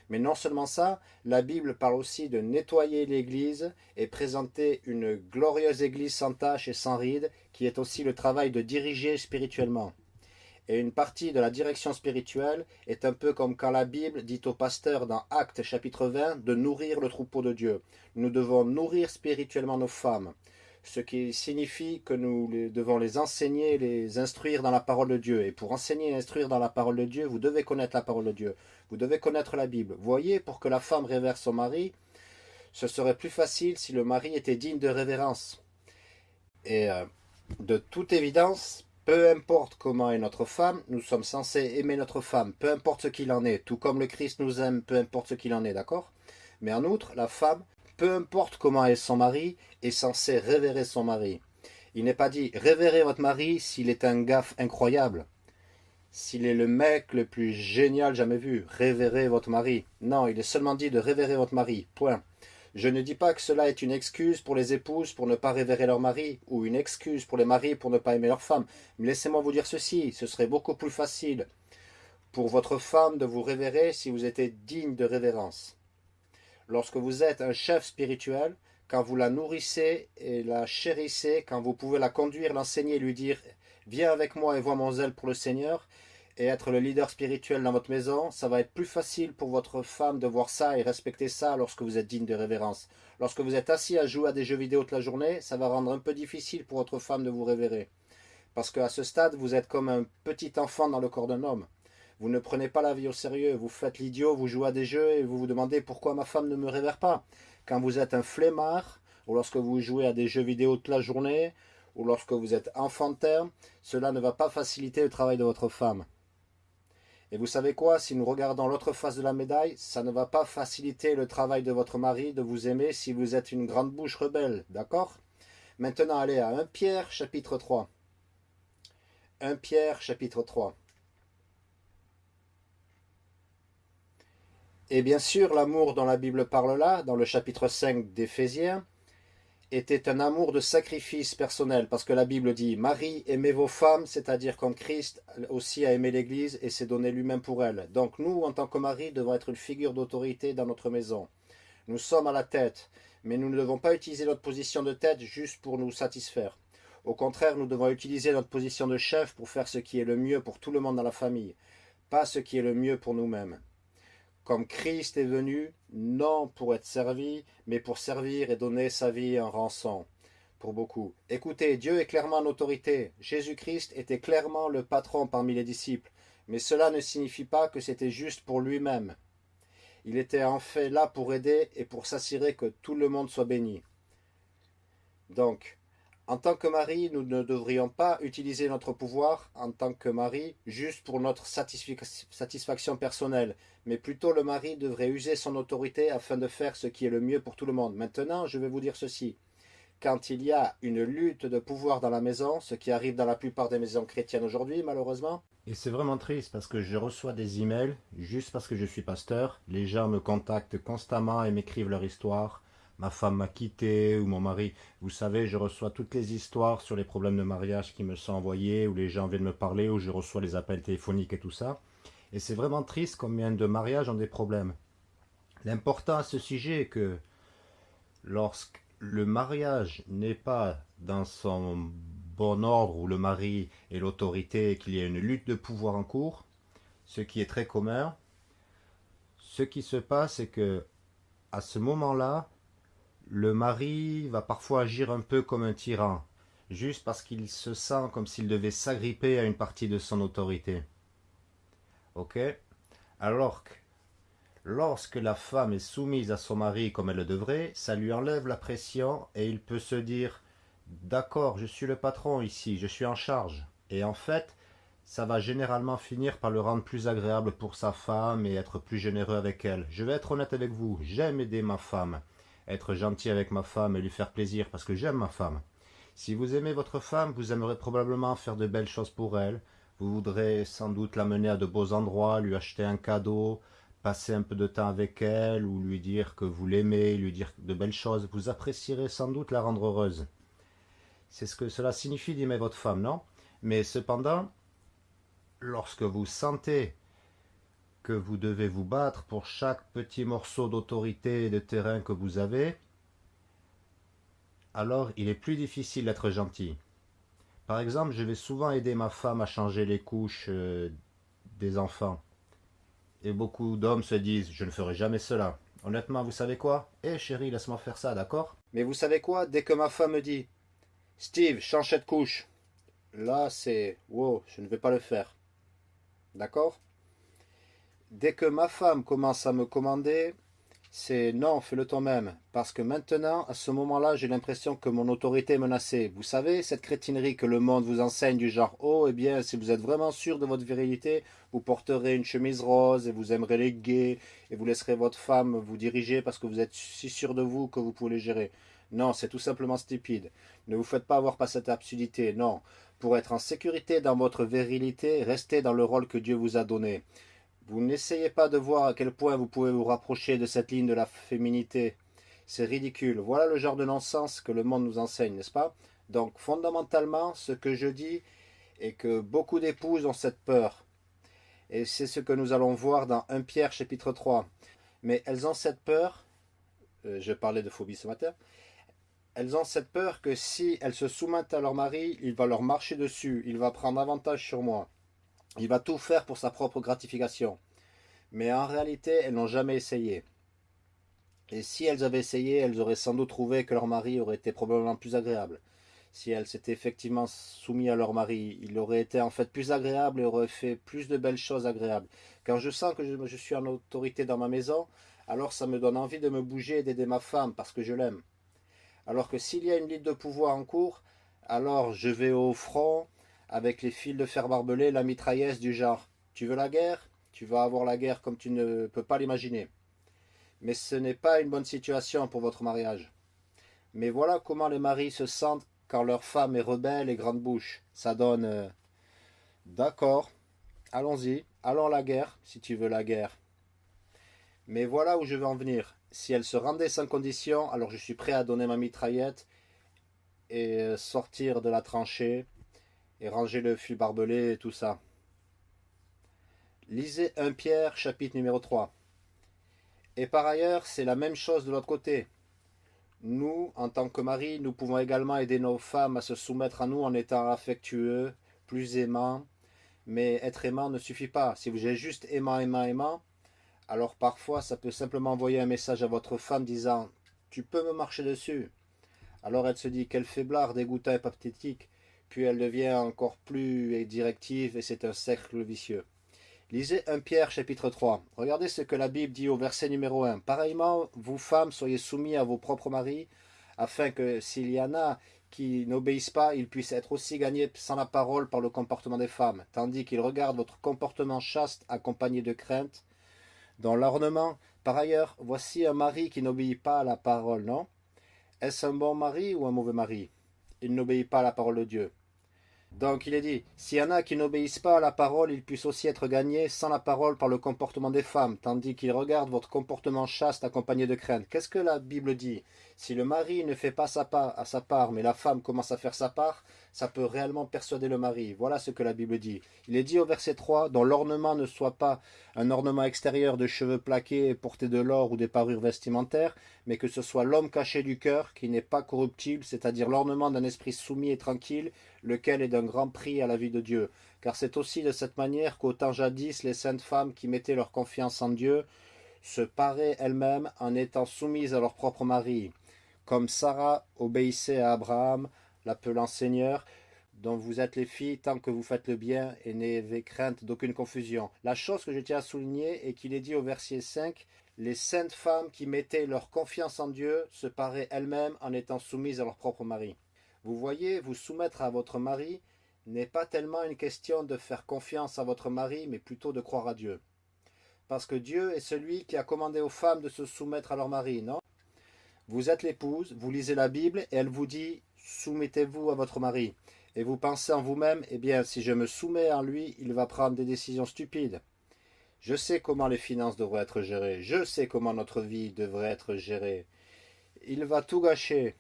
Mais non seulement ça, la Bible parle aussi de nettoyer l'Église et présenter une glorieuse Église sans tache et sans rides, qui est aussi le travail de diriger spirituellement. Et une partie de la direction spirituelle est un peu comme quand la Bible dit au pasteur dans Actes chapitre 20 de nourrir le troupeau de Dieu. Nous devons nourrir spirituellement nos femmes, ce qui signifie que nous devons les enseigner, les instruire dans la parole de Dieu. Et pour enseigner et instruire dans la parole de Dieu, vous devez connaître la parole de Dieu. Vous devez connaître la Bible. Voyez, pour que la femme révère son mari, ce serait plus facile si le mari était digne de révérence. Et euh, de toute évidence, peu importe comment est notre femme, nous sommes censés aimer notre femme, peu importe ce qu'il en est, tout comme le Christ nous aime, peu importe ce qu'il en est, d'accord? Mais en outre, la femme, peu importe comment est son mari, est censée révérer son mari. Il n'est pas dit « révérez votre mari s'il est un gaffe incroyable ». S'il est le mec le plus génial jamais vu, révérez votre mari. Non, il est seulement dit de révérer votre mari, point. Je ne dis pas que cela est une excuse pour les épouses pour ne pas révérer leur mari, ou une excuse pour les maris pour ne pas aimer leur femme. Mais laissez-moi vous dire ceci, ce serait beaucoup plus facile pour votre femme de vous révérer si vous étiez digne de révérence. Lorsque vous êtes un chef spirituel, quand vous la nourrissez et la chérissez, quand vous pouvez la conduire, l'enseigner, lui dire « Viens avec moi et vois mon zèle pour le Seigneur », et être le leader spirituel dans votre maison, ça va être plus facile pour votre femme de voir ça et respecter ça lorsque vous êtes digne de révérence. Lorsque vous êtes assis à jouer à des jeux vidéo toute la journée, ça va rendre un peu difficile pour votre femme de vous révérer. Parce qu'à ce stade, vous êtes comme un petit enfant dans le corps d'un homme. Vous ne prenez pas la vie au sérieux, vous faites l'idiot, vous jouez à des jeux et vous vous demandez pourquoi ma femme ne me révère pas. Quand vous êtes un flemmard, ou lorsque vous jouez à des jeux vidéo toute la journée, ou lorsque vous êtes enfantin, cela ne va pas faciliter le travail de votre femme. Et vous savez quoi Si nous regardons l'autre face de la médaille, ça ne va pas faciliter le travail de votre mari de vous aimer si vous êtes une grande bouche rebelle, d'accord? Maintenant, allez à 1 Pierre chapitre 3. 1 Pierre chapitre 3. Et bien sûr, l'amour dont la Bible parle là, dans le chapitre 5 d'Éphésiens, était un amour de sacrifice personnel, parce que la Bible dit « Marie, aimez vos femmes, c'est-à-dire comme Christ aussi a aimé l'Église et s'est donné lui-même pour elle. » Donc nous, en tant que mari, devons être une figure d'autorité dans notre maison. Nous sommes à la tête, mais nous ne devons pas utiliser notre position de tête juste pour nous satisfaire. Au contraire, nous devons utiliser notre position de chef pour faire ce qui est le mieux pour tout le monde dans la famille, pas ce qui est le mieux pour nous-mêmes comme Christ est venu, non pour être servi, mais pour servir et donner sa vie en rançon pour beaucoup. Écoutez, Dieu est clairement en autorité. Jésus-Christ était clairement le patron parmi les disciples, mais cela ne signifie pas que c'était juste pour lui-même. Il était en fait là pour aider et pour s'assurer que tout le monde soit béni. Donc, en tant que mari, nous ne devrions pas utiliser notre pouvoir en tant que mari juste pour notre satisfaction personnelle, mais plutôt le mari devrait user son autorité afin de faire ce qui est le mieux pour tout le monde. Maintenant, je vais vous dire ceci. Quand il y a une lutte de pouvoir dans la maison, ce qui arrive dans la plupart des maisons chrétiennes aujourd'hui, malheureusement, Et c'est vraiment triste parce que je reçois des emails juste parce que je suis pasteur. Les gens me contactent constamment et m'écrivent leur histoire. Ma femme m'a quitté ou mon mari. Vous savez, je reçois toutes les histoires sur les problèmes de mariage qui me sont envoyés, ou les gens viennent me parler, ou je reçois les appels téléphoniques et tout ça. Et c'est vraiment triste combien de mariages ont des problèmes. L'important à ce sujet est que lorsque le mariage n'est pas dans son bon ordre où le mari est l'autorité et qu'il y a une lutte de pouvoir en cours, ce qui est très commun, ce qui se passe c'est que à ce moment-là, le mari va parfois agir un peu comme un tyran, juste parce qu'il se sent comme s'il devait s'agripper à une partie de son autorité. Ok? Alors que lorsque la femme est soumise à son mari comme elle le devrait, ça lui enlève la pression et il peut se dire D'accord, je suis le patron ici, je suis en charge. Et en fait, ça va généralement finir par le rendre plus agréable pour sa femme et être plus généreux avec elle. Je vais être honnête avec vous, j'aime aider ma femme, être gentil avec ma femme et lui faire plaisir parce que j'aime ma femme. Si vous aimez votre femme, vous aimerez probablement faire de belles choses pour elle. Vous voudrez sans doute l'amener à de beaux endroits, lui acheter un cadeau, passer un peu de temps avec elle ou lui dire que vous l'aimez, lui dire de belles choses. Vous apprécierez sans doute la rendre heureuse. C'est ce que cela signifie d'aimer votre femme, non? Mais cependant, lorsque vous sentez que vous devez vous battre pour chaque petit morceau d'autorité et de terrain que vous avez, alors il est plus difficile d'être gentil. Par exemple, je vais souvent aider ma femme à changer les couches euh, des enfants. Et beaucoup d'hommes se disent, je ne ferai jamais cela. Honnêtement, vous savez quoi? Eh chérie, laisse-moi faire ça, d'accord? Mais vous savez quoi? Dès que ma femme me dit, Steve, change cette couche. Là, c'est wow, je ne vais pas le faire. D'accord? Dès que ma femme commence à me commander, c'est non, fais-le toi-même. Parce que maintenant, à ce moment-là, j'ai l'impression que mon autorité est menacée. Vous savez, cette crétinerie que le monde vous enseigne du genre Oh, eh bien, si vous êtes vraiment sûr de votre virilité, vous porterez une chemise rose et vous aimerez les gays et vous laisserez votre femme vous diriger parce que vous êtes si sûr de vous que vous pouvez les gérer. Non, c'est tout simplement stupide. Ne vous faites pas avoir par cette absurdité, non. Pour être en sécurité dans votre virilité, restez dans le rôle que Dieu vous a donné. Vous n'essayez pas de voir à quel point vous pouvez vous rapprocher de cette ligne de la féminité. C'est ridicule. Voilà le genre de non-sens que le monde nous enseigne, n'est-ce pas? Donc, fondamentalement, ce que je dis est que beaucoup d'épouses ont cette peur. Et c'est ce que nous allons voir dans 1 Pierre chapitre 3. Mais elles ont cette peur, euh, je parlais de phobie ce matin, elles ont cette peur que si elles se soumettent à leur mari, il va leur marcher dessus, il va prendre avantage sur moi. Il va tout faire pour sa propre gratification. Mais en réalité, elles n'ont jamais essayé. Et si elles avaient essayé, elles auraient sans doute trouvé que leur mari aurait été probablement plus agréable. Si elles s'étaient effectivement soumises à leur mari, il aurait été en fait plus agréable et aurait fait plus de belles choses agréables. Quand je sens que je, je suis en autorité dans ma maison, alors ça me donne envie de me bouger et d'aider ma femme parce que je l'aime. Alors que s'il y a une lutte de pouvoir en cours, alors je vais au front avec les fils de fer barbelés, la mitrailleuse du genre « Tu veux la guerre? Tu vas avoir la guerre comme tu ne peux pas l'imaginer. » Mais ce n'est pas une bonne situation pour votre mariage. Mais voilà comment les maris se sentent quand leur femme est rebelle et grande bouche. Ça donne euh, D'accord, allons-y, allons la guerre, si tu veux la guerre. » Mais voilà où je veux en venir si elle se rendait sans condition, alors je suis prêt à donner ma mitraillette et sortir de la tranchée et ranger le fil barbelé et tout ça. Lisez 1 Pierre chapitre numéro 3. Et par ailleurs, c'est la même chose de l'autre côté. Nous, en tant que mari, nous pouvons également aider nos femmes à se soumettre à nous en étant affectueux, plus aimants. Mais être aimant ne suffit pas. Si vous êtes juste aimant, aimant, aimant, alors parfois, ça peut simplement envoyer un message à votre femme disant « Tu peux me marcher dessus ?» Alors elle se dit « Quel faiblard, dégoûtant et pathétique !» Puis elle devient encore plus directive et c'est un cercle vicieux. Lisez 1 Pierre chapitre 3. Regardez ce que la Bible dit au verset numéro 1. Pareillement, vous femmes, soyez soumis à vos propres maris, afin que s'il y en a qui n'obéissent pas, ils puissent être aussi gagnés sans la parole par le comportement des femmes, tandis qu'ils regardent votre comportement chaste accompagné de crainte, dans l'ornement. Par ailleurs, voici un mari qui n'obéit pas à la parole, non? Est-ce un bon mari ou un mauvais mari? Il n'obéit pas à la parole de Dieu. Donc il est dit, s'il y en a qui n'obéissent pas à la parole, ils puissent aussi être gagnés sans la parole par le comportement des femmes, tandis qu'ils regardent votre comportement chaste accompagné de crainte. Qu'est-ce que la Bible dit? Si le mari ne fait pas sa part à sa part, mais la femme commence à faire sa part, ça peut réellement persuader le mari. Voilà ce que la Bible dit. Il est dit au verset 3, dont l'ornement ne soit pas un ornement extérieur de cheveux plaqués et portés de l'or ou des parures vestimentaires, mais que ce soit l'homme caché du cœur, qui n'est pas corruptible, c'est-à-dire l'ornement d'un esprit soumis et tranquille, lequel est d'un grand prix à la vie de Dieu. Car c'est aussi de cette manière qu'au temps jadis, les saintes femmes qui mettaient leur confiance en Dieu se paraient elles-mêmes en étant soumises à leur propre mari, comme Sarah obéissait à Abraham, l'appelant Seigneur, dont vous êtes les filles tant que vous faites le bien et n'ayez crainte d'aucune confusion. La chose que je tiens à souligner est qu'il est dit au verset 5 Les saintes femmes qui mettaient leur confiance en Dieu se paraient elles-mêmes en étant soumises à leur propre mari. Vous voyez, vous soumettre à votre mari n'est pas tellement une question de faire confiance à votre mari, mais plutôt de croire à Dieu. Parce que Dieu est celui qui a commandé aux femmes de se soumettre à leur mari, non? Vous êtes l'épouse, vous lisez la Bible et elle vous dit soumettez-vous à votre mari. Et vous pensez en vous-même, eh bien, si je me soumets à lui, il va prendre des décisions stupides. Je sais comment les finances devraient être gérées. Je sais comment notre vie devrait être gérée. Il va tout gâcher.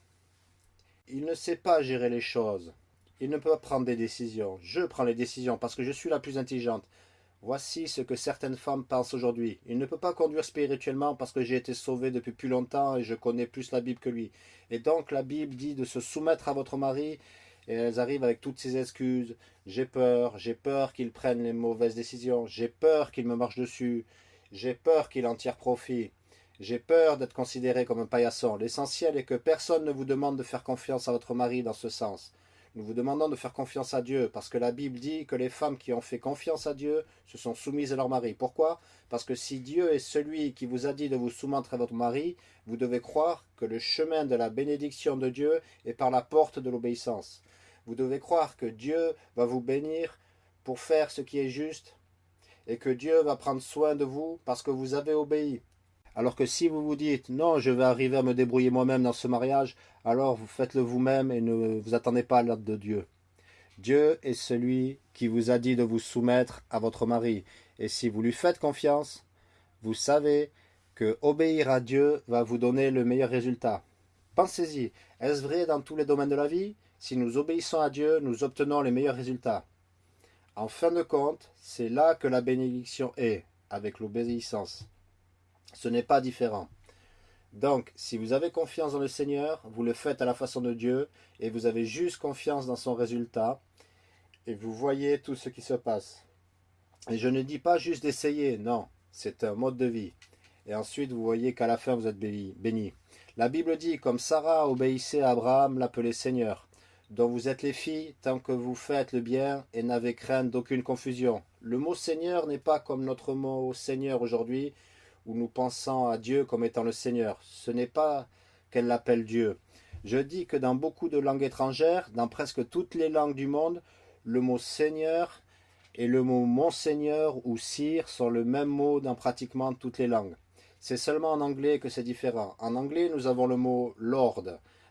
Il ne sait pas gérer les choses. Il ne peut pas prendre des décisions. Je prends les décisions parce que je suis la plus intelligente. Voici ce que certaines femmes pensent aujourd'hui. Il ne peut pas conduire spirituellement parce que j'ai été sauvé depuis plus longtemps et je connais plus la Bible que lui. Et donc la Bible dit de se soumettre à votre mari et elles arrivent avec toutes ces excuses. J'ai peur, j'ai peur qu'il prenne les mauvaises décisions, j'ai peur qu'il me marche dessus, j'ai peur qu'il en tire profit. J'ai peur d'être considéré comme un paillasson. L'essentiel est que personne ne vous demande de faire confiance à votre mari dans ce sens. Nous vous demandons de faire confiance à Dieu, parce que la Bible dit que les femmes qui ont fait confiance à Dieu se sont soumises à leur mari. Pourquoi? Parce que si Dieu est celui qui vous a dit de vous soumettre à votre mari, vous devez croire que le chemin de la bénédiction de Dieu est par la porte de l'obéissance. Vous devez croire que Dieu va vous bénir pour faire ce qui est juste, et que Dieu va prendre soin de vous parce que vous avez obéi. Alors que si vous vous dites non, je vais arriver à me débrouiller moi-même dans ce mariage, alors vous faites-le vous-même et ne vous attendez pas à l'aide de Dieu. Dieu est celui qui vous a dit de vous soumettre à votre mari. Et si vous lui faites confiance, vous savez que obéir à Dieu va vous donner le meilleur résultat. Pensez-y, est-ce vrai dans tous les domaines de la vie? Si nous obéissons à Dieu, nous obtenons les meilleurs résultats. En fin de compte, c'est là que la bénédiction est, avec l'obéissance. Ce n'est pas différent. Donc, si vous avez confiance dans le Seigneur, vous le faites à la façon de Dieu, et vous avez juste confiance dans son résultat, et vous voyez tout ce qui se passe. Et je ne dis pas juste d'essayer, non, c'est un mode de vie. Et ensuite, vous voyez qu'à la fin, vous êtes béni. La Bible dit, comme Sarah obéissait à Abraham, l'appelait Seigneur, dont vous êtes les filles, tant que vous faites le bien et n'avez crainte d'aucune confusion. Le mot Seigneur n'est pas comme notre mot Seigneur aujourd'hui, où nous pensons à Dieu comme étant le Seigneur. Ce n'est pas qu'elle l'appelle Dieu. Je dis que dans beaucoup de langues étrangères, dans presque toutes les langues du monde, le mot Seigneur et le mot Monseigneur ou Sire sont le même mot dans pratiquement toutes les langues. C'est seulement en anglais que c'est différent. En anglais, nous avons le mot Lord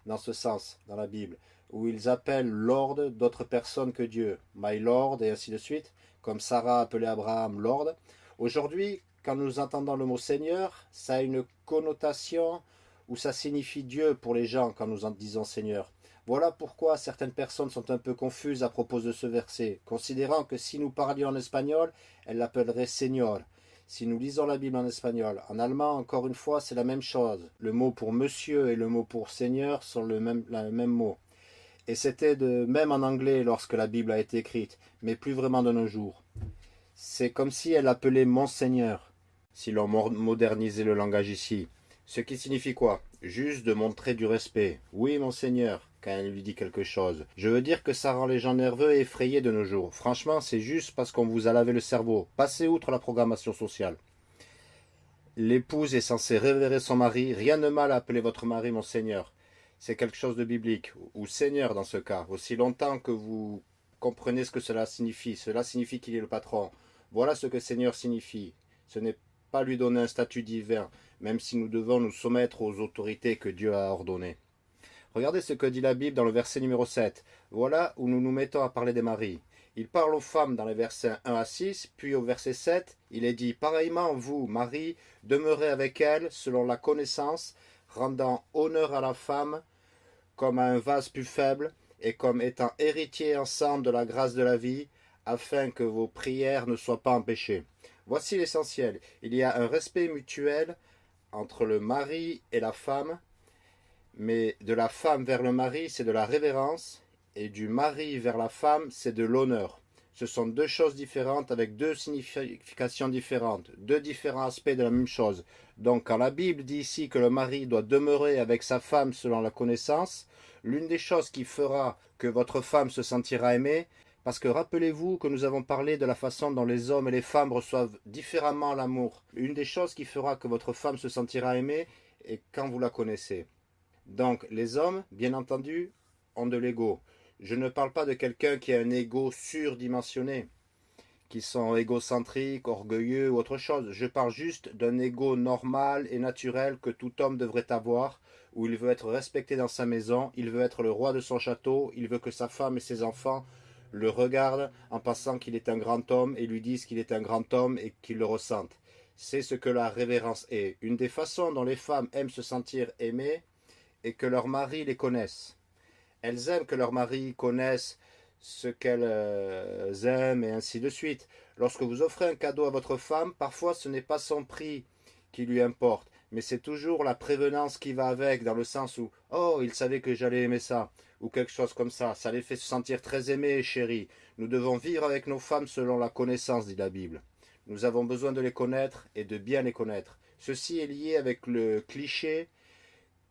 dans ce sens, dans la Bible, où ils appellent Lord d'autres personnes que Dieu, My Lord et ainsi de suite, comme Sarah appelait Abraham Lord. Aujourd'hui, quand nous entendons le mot Seigneur, ça a une connotation où ça signifie Dieu pour les gens quand nous en disons Seigneur. Voilà pourquoi certaines personnes sont un peu confuses à propos de ce verset, considérant que si nous parlions en espagnol, elles l'appelleraient Seigneur. Si nous lisons la Bible en espagnol, en allemand, encore une fois, c'est la même chose. Le mot pour monsieur et le mot pour Seigneur sont le même, le même mot. Et c'était de même en anglais lorsque la Bible a été écrite, mais plus vraiment de nos jours. C'est comme si elle appelait Monseigneur si l'on modernisait le langage ici. Ce qui signifie quoi? Juste de montrer du respect. Oui, monseigneur, quand elle lui dit quelque chose. Je veux dire que ça rend les gens nerveux et effrayés de nos jours. Franchement, c'est juste parce qu'on vous a lavé le cerveau. Passez outre la programmation sociale. L'épouse est censée révérer son mari. Rien de mal à appeler votre mari monseigneur. C'est quelque chose de biblique, ou seigneur dans ce cas. Aussi longtemps que vous comprenez ce que cela signifie. Cela signifie qu'il est le patron. Voilà ce que seigneur signifie. Ce n'est lui donner un statut divin, même si nous devons nous soumettre aux autorités que Dieu a ordonnées. Regardez ce que dit la Bible dans le verset numéro 7. Voilà où nous nous mettons à parler des maris. Il parle aux femmes dans les versets 1 à 6, puis au verset 7, il est dit Pareillement, vous, Marie, demeurez avec elle selon la connaissance, rendant honneur à la femme comme à un vase plus faible, et comme étant héritiers ensemble de la grâce de la vie, afin que vos prières ne soient pas empêchées. Voici l'essentiel. Il y a un respect mutuel entre le mari et la femme, mais de la femme vers le mari, c'est de la révérence, et du mari vers la femme, c'est de l'honneur. Ce sont deux choses différentes avec deux significations différentes, deux différents aspects de la même chose. Donc quand la Bible dit ici que le mari doit demeurer avec sa femme selon la connaissance, l'une des choses qui fera que votre femme se sentira aimée, parce que rappelez-vous que nous avons parlé de la façon dont les hommes et les femmes reçoivent différemment l'amour. Une des choses qui fera que votre femme se sentira aimée est quand vous la connaissez. Donc les hommes, bien entendu, ont de l'ego. Je ne parle pas de quelqu'un qui a un ego surdimensionné, qui sont égocentriques, orgueilleux ou autre chose. Je parle juste d'un ego normal et naturel que tout homme devrait avoir, où il veut être respecté dans sa maison, il veut être le roi de son château, il veut que sa femme et ses enfants le regardent en pensant qu'il est un grand homme et lui disent qu'il est un grand homme et qu'ils le ressentent. C'est ce que la révérence est. Une des façons dont les femmes aiment se sentir aimées est que leurs maris les connaissent. Elles aiment que leurs maris connaissent ce qu'elles euh, aiment et ainsi de suite. Lorsque vous offrez un cadeau à votre femme, parfois ce n'est pas son prix qui lui importe, mais c'est toujours la prévenance qui va avec, dans le sens où « Oh, il savait que j'allais aimer ça », ou quelque chose comme ça. Ça les fait se sentir très aimés et chéris. Nous devons vivre avec nos femmes selon la connaissance, dit la Bible. Nous avons besoin de les connaître et de bien les connaître. Ceci est lié avec le cliché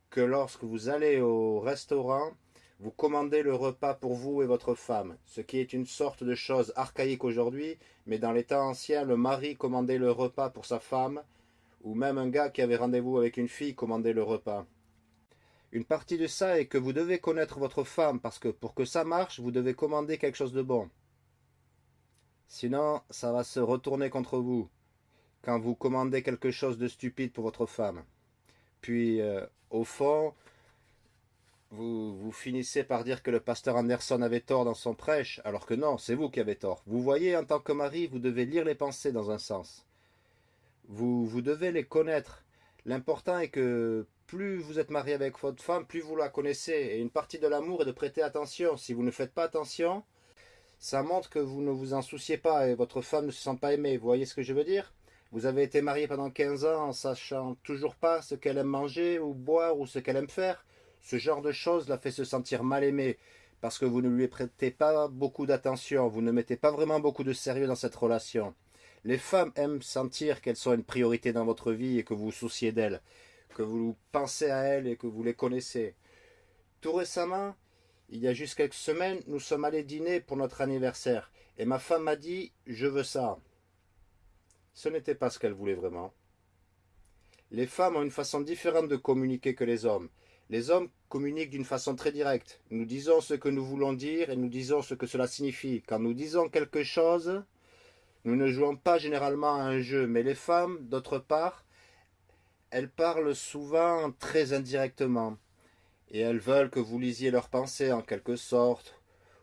que lorsque vous allez au restaurant, vous commandez le repas pour vous et votre femme, ce qui est une sorte de chose archaïque aujourd'hui, mais dans les temps anciens, le mari commandait le repas pour sa femme, ou même un gars qui avait rendez-vous avec une fille commandait le repas. Une partie de ça est que vous devez connaître votre femme, parce que pour que ça marche, vous devez commander quelque chose de bon. Sinon, ça va se retourner contre vous, quand vous commandez quelque chose de stupide pour votre femme. Puis, euh, au fond, vous, vous finissez par dire que le pasteur Anderson avait tort dans son prêche, alors que non, c'est vous qui avez tort. Vous voyez, en tant que mari, vous devez lire les pensées dans un sens. Vous, vous devez les connaître. L'important est que plus vous êtes marié avec votre femme, plus vous la connaissez. Et une partie de l'amour est de prêter attention. Si vous ne faites pas attention, ça montre que vous ne vous en souciez pas et votre femme ne se sent pas aimée. Vous voyez ce que je veux dire? Vous avez été marié pendant 15 ans en sachant toujours pas ce qu'elle aime manger ou boire ou ce qu'elle aime faire. Ce genre de choses la fait se sentir mal aimée parce que vous ne lui prêtez pas beaucoup d'attention, vous ne mettez pas vraiment beaucoup de sérieux dans cette relation. Les femmes aiment sentir qu'elles sont une priorité dans votre vie et que vous vous souciez d'elles, que vous pensez à elles et que vous les connaissez. Tout récemment, il y a juste quelques semaines, nous sommes allés dîner pour notre anniversaire et ma femme m'a dit « je veux ça ». Ce n'était pas ce qu'elle voulait vraiment. Les femmes ont une façon différente de communiquer que les hommes. Les hommes communiquent d'une façon très directe. Nous disons ce que nous voulons dire et nous disons ce que cela signifie. Quand nous disons quelque chose, nous ne jouons pas généralement à un jeu. Mais les femmes, d'autre part, elles parlent souvent très indirectement. Et elles veulent que vous lisiez leurs pensées en quelque sorte,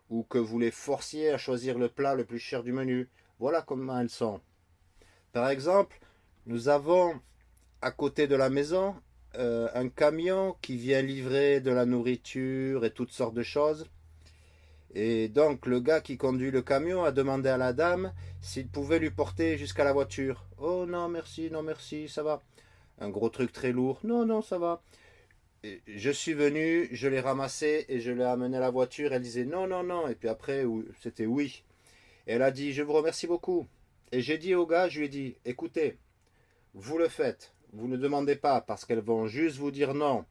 ou que vous les forciez à choisir le plat le plus cher du menu. Voilà comment elles sont. Par exemple, nous avons à côté de la maison euh, un camion qui vient livrer de la nourriture et toutes sortes de choses. Et donc le gars qui conduit le camion a demandé à la dame s'il pouvait lui porter jusqu'à la voiture. Oh non merci, non merci, ça va. Un gros truc très lourd. Non, non, ça va. je suis venu, je l'ai ramassé et je l'ai amené à la voiture. Elle disait non, non, non. Et puis après, c'était oui. Elle a dit, je vous remercie beaucoup. Et j'ai dit au gars, je lui ai dit, écoutez, vous le faites, vous ne demandez pas parce qu'elles vont juste vous dire non.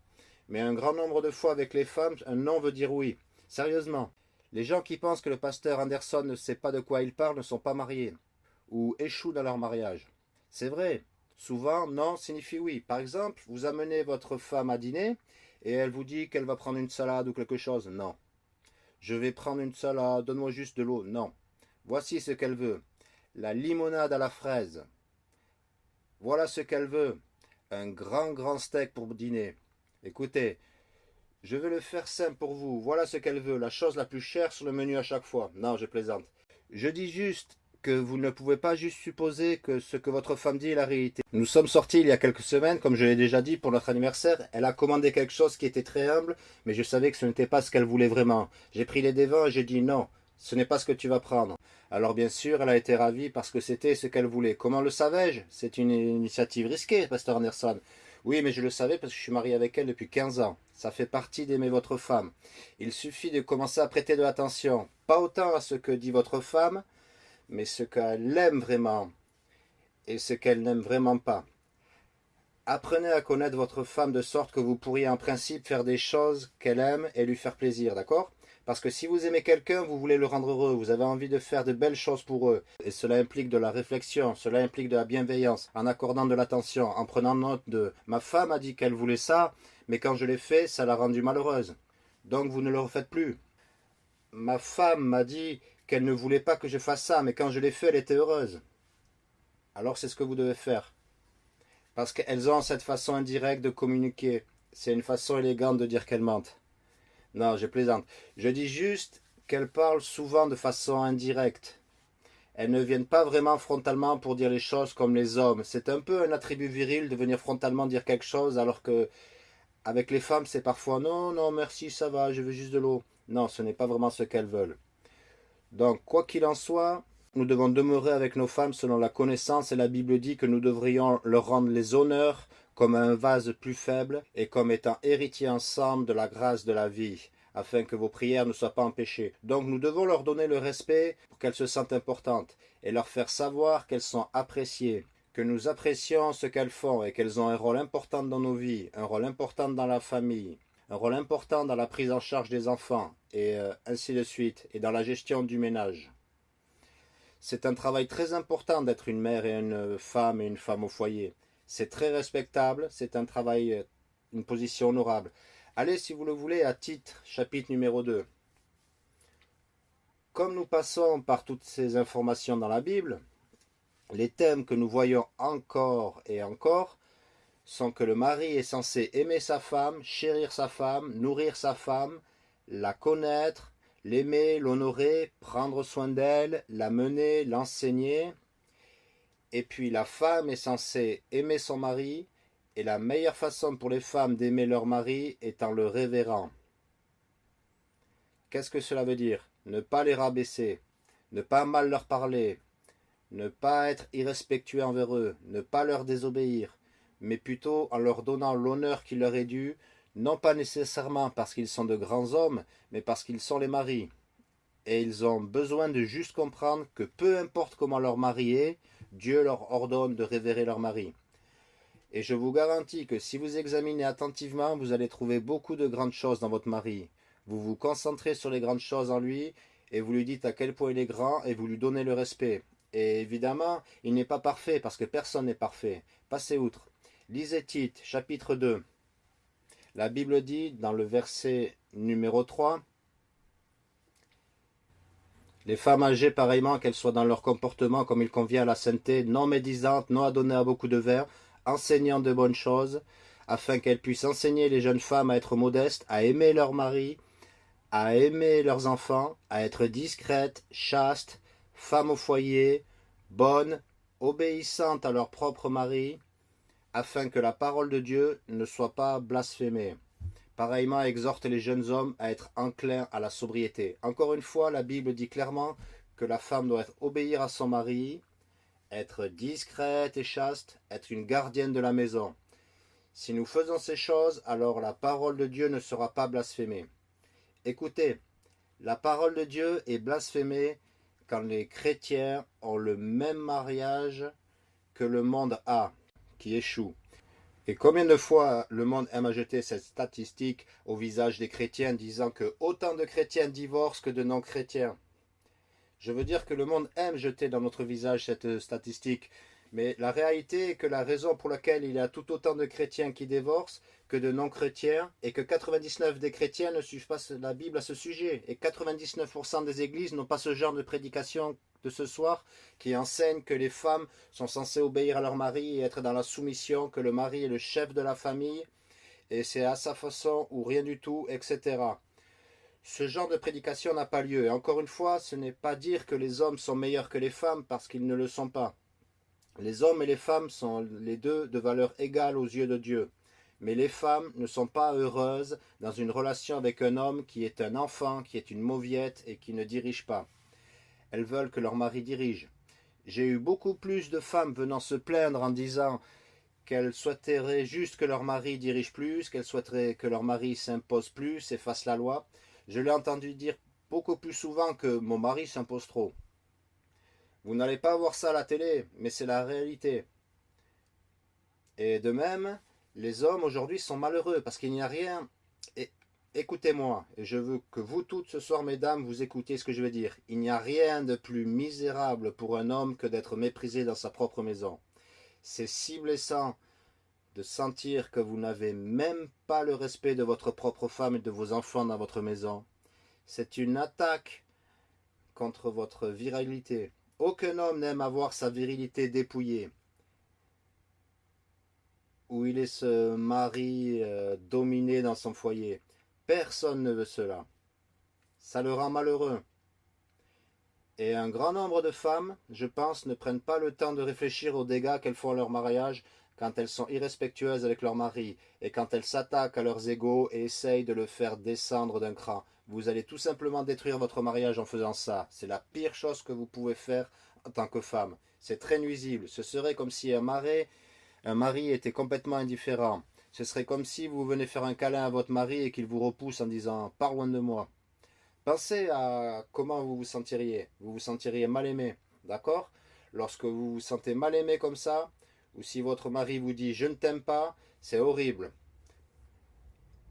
Mais un grand nombre de fois avec les femmes, un non veut dire oui. Sérieusement. Les gens qui pensent que le pasteur Anderson ne sait pas de quoi il parle ne sont pas mariés. Ou échouent dans leur mariage. C'est vrai. Souvent, non signifie oui. Par exemple, vous amenez votre femme à dîner et elle vous dit qu'elle va prendre une salade ou quelque chose. Non. Je vais prendre une salade, donne-moi juste de l'eau. Non. Voici ce qu'elle veut. La limonade à la fraise. Voilà ce qu'elle veut un grand grand steak pour dîner. Écoutez, Je veux le faire simple pour vous. Voilà ce qu'elle veut, la chose la plus chère sur le menu à chaque fois. Non, je plaisante. Je dis juste que vous ne pouvez pas juste supposer que ce que votre femme dit est la réalité. Nous sommes sortis il y a quelques semaines, comme je l'ai déjà dit, pour notre anniversaire. Elle a commandé quelque chose qui était très humble, mais je savais que ce n'était pas ce qu'elle voulait vraiment. J'ai pris les devants et j'ai dit non, ce n'est pas ce que tu vas prendre. Alors bien sûr, elle a été ravie parce que c'était ce qu'elle voulait. Comment le savais-je? C'est une initiative risquée, Pasteur Anderson. Oui, mais je le savais parce que je suis marié avec elle depuis 15 ans. Ça fait partie d'aimer votre femme. Il suffit de commencer à prêter de l'attention, pas autant à ce que dit votre femme, mais ce qu'elle aime vraiment et ce qu'elle n'aime vraiment pas. Apprenez à connaître votre femme de sorte que vous pourriez en principe faire des choses qu'elle aime et lui faire plaisir, d'accord? Parce que si vous aimez quelqu'un, vous voulez le rendre heureux, vous avez envie de faire de belles choses pour eux. Et cela implique de la réflexion, cela implique de la bienveillance, en accordant de l'attention, en prenant note de « ma femme a dit qu'elle voulait ça, mais quand je l'ai fait, ça l'a rendue malheureuse. Donc vous ne le refaites plus. Ma femme m'a dit qu'elle ne voulait pas que je fasse ça, mais quand je l'ai fait, elle était heureuse. Alors c'est ce que vous devez faire. Parce qu'elles ont cette façon indirecte de communiquer. C'est une façon élégante de dire qu'elles mentent. Non, je plaisante. Je dis juste qu'elles parlent souvent de façon indirecte. Elles ne viennent pas vraiment frontalement pour dire les choses comme les hommes. C'est un peu un attribut viril de venir frontalement dire quelque chose alors que avec les femmes c'est parfois non, non merci ça va, je veux juste de l'eau. Non, ce n'est pas vraiment ce qu'elles veulent. Donc, quoi qu'il en soit, nous devons demeurer avec nos femmes selon la connaissance et la Bible dit que nous devrions leur rendre les honneurs comme un vase plus faible et comme étant héritiers ensemble de la grâce de la vie, afin que vos prières ne soient pas empêchées. Donc nous devons leur donner le respect pour qu'elles se sentent importantes et leur faire savoir qu'elles sont appréciées, que nous apprécions ce qu'elles font et qu'elles ont un rôle important dans nos vies, un rôle important dans la famille, un rôle important dans la prise en charge des enfants, et euh, ainsi de suite, et dans la gestion du ménage. C'est un travail très important d'être une mère et une femme et une femme au foyer. C'est très respectable, c'est un travail, euh, une position honorable. Allez, si vous le voulez, à titre, chapitre numéro 2. Comme nous passons par toutes ces informations dans la Bible, les thèmes que nous voyons encore et encore sont que le mari est censé aimer sa femme, chérir sa femme, nourrir sa femme, la connaître, l'aimer, l'honorer, prendre soin d'elle, la mener, l'enseigner. Et puis la femme est censée aimer son mari, et la meilleure façon pour les femmes d'aimer leur mari est en le révérant. Qu'est-ce que cela veut dire? Ne pas les rabaisser, ne pas mal leur parler, ne pas être irrespectueux envers eux, ne pas leur désobéir, mais plutôt en leur donnant l'honneur qui leur est dû, non pas nécessairement parce qu'ils sont de grands hommes, mais parce qu'ils sont les maris. Et ils ont besoin de juste comprendre que peu importe comment leur mari est, Dieu leur ordonne de révérer leur mari. Et je vous garantis que si vous examinez attentivement, vous allez trouver beaucoup de grandes choses dans votre mari. Vous vous concentrez sur les grandes choses en lui, et vous lui dites à quel point il est grand, et vous lui donnez le respect. Et évidemment, il n'est pas parfait, parce que personne n'est parfait. Passez outre. Lisez Tite, chapitre 2. La Bible dit dans le verset numéro 3 les femmes âgées, pareillement, qu'elles soient dans leur comportement comme il convient à la sainteté, non médisantes, non adonnées à beaucoup de verre, enseignant de bonnes choses, afin qu'elles puissent enseigner les jeunes femmes à être modestes, à aimer leur mari, à aimer leurs enfants, à être discrètes, chastes, femmes au foyer, bonnes, obéissantes à leur propre mari, afin que la parole de Dieu ne soit pas blasphémée. Pareillement, exhorte les jeunes hommes à être enclins à la sobriété. Encore une fois, la Bible dit clairement que la femme doit obéir à son mari, être discrète et chaste, être une gardienne de la maison. Si nous faisons ces choses, alors la parole de Dieu ne sera pas blasphémée. Écoutez, la parole de Dieu est blasphémée quand les chrétiens ont le même mariage que le monde a qui échouent. Et combien de fois le monde aime ajouter cette statistique au visage des chrétiens disant que autant de chrétiens divorcent que de non-chrétiens? Je veux dire que le monde aime jeter dans notre visage cette statistique, mais la réalité est que la raison pour laquelle il y a tout autant de chrétiens qui divorcent que de non-chrétiens et que 99% des chrétiens ne suivent pas la Bible à ce sujet et 99% des églises n'ont pas ce genre de prédication de ce soir qui enseigne que les femmes sont censées obéir à leur mari et être dans la soumission, que le mari est le chef de la famille et c'est à sa façon ou rien du tout, etc. Ce genre de prédication n'a pas lieu. Et encore une fois, ce n'est pas dire que les hommes sont meilleurs que les femmes parce qu'ils ne le sont pas. Les hommes et les femmes sont les deux de valeur égale aux yeux de Dieu. Mais les femmes ne sont pas heureuses dans une relation avec un homme qui est un enfant, qui est une mauviette et qui ne dirige pas. Elles veulent que leur mari dirige. J'ai eu beaucoup plus de femmes venant se plaindre en disant qu'elles souhaiteraient juste que leur mari dirige plus, qu'elles souhaiteraient que leur mari s'impose plus et fasse la loi. Je l'ai entendu dire beaucoup plus souvent que mon mari s'impose trop. Vous n'allez pas voir ça à la télé, mais c'est la réalité. Et de même, les hommes aujourd'hui sont malheureux parce qu'il n'y a rien. Écoutez-moi, et je veux que vous toutes ce soir, mesdames, vous écoutiez ce que je vais dire. Il n'y a rien de plus misérable pour un homme que d'être méprisé dans sa propre maison. C'est si blessant de sentir que vous n'avez même pas le respect de votre propre femme et de vos enfants dans votre maison. C'est une attaque contre votre virilité. Aucun homme n'aime avoir sa virilité dépouillée où il est ce mari euh, dominé dans son foyer. Personne ne veut cela. Ça le rend malheureux. Et un grand nombre de femmes, je pense, ne prennent pas le temps de réfléchir aux dégâts qu'elles font à leur mariage quand elles sont irrespectueuses avec leur mari et quand elles s'attaquent à leurs égaux et essayent de le faire descendre d'un cran. Vous allez tout simplement détruire votre mariage en faisant ça. C'est la pire chose que vous pouvez faire en tant que femme. C'est très nuisible. Ce serait comme si un mari un mari était complètement indifférent. Ce serait comme si vous venez faire un câlin à votre mari et qu'il vous repousse en disant « Pars loin de moi ». Pensez à comment vous vous sentiriez. Vous vous sentiriez mal aimé, d'accord? Lorsque vous vous sentez mal aimé comme ça, ou si votre mari vous dit « Je ne t'aime pas », c'est horrible.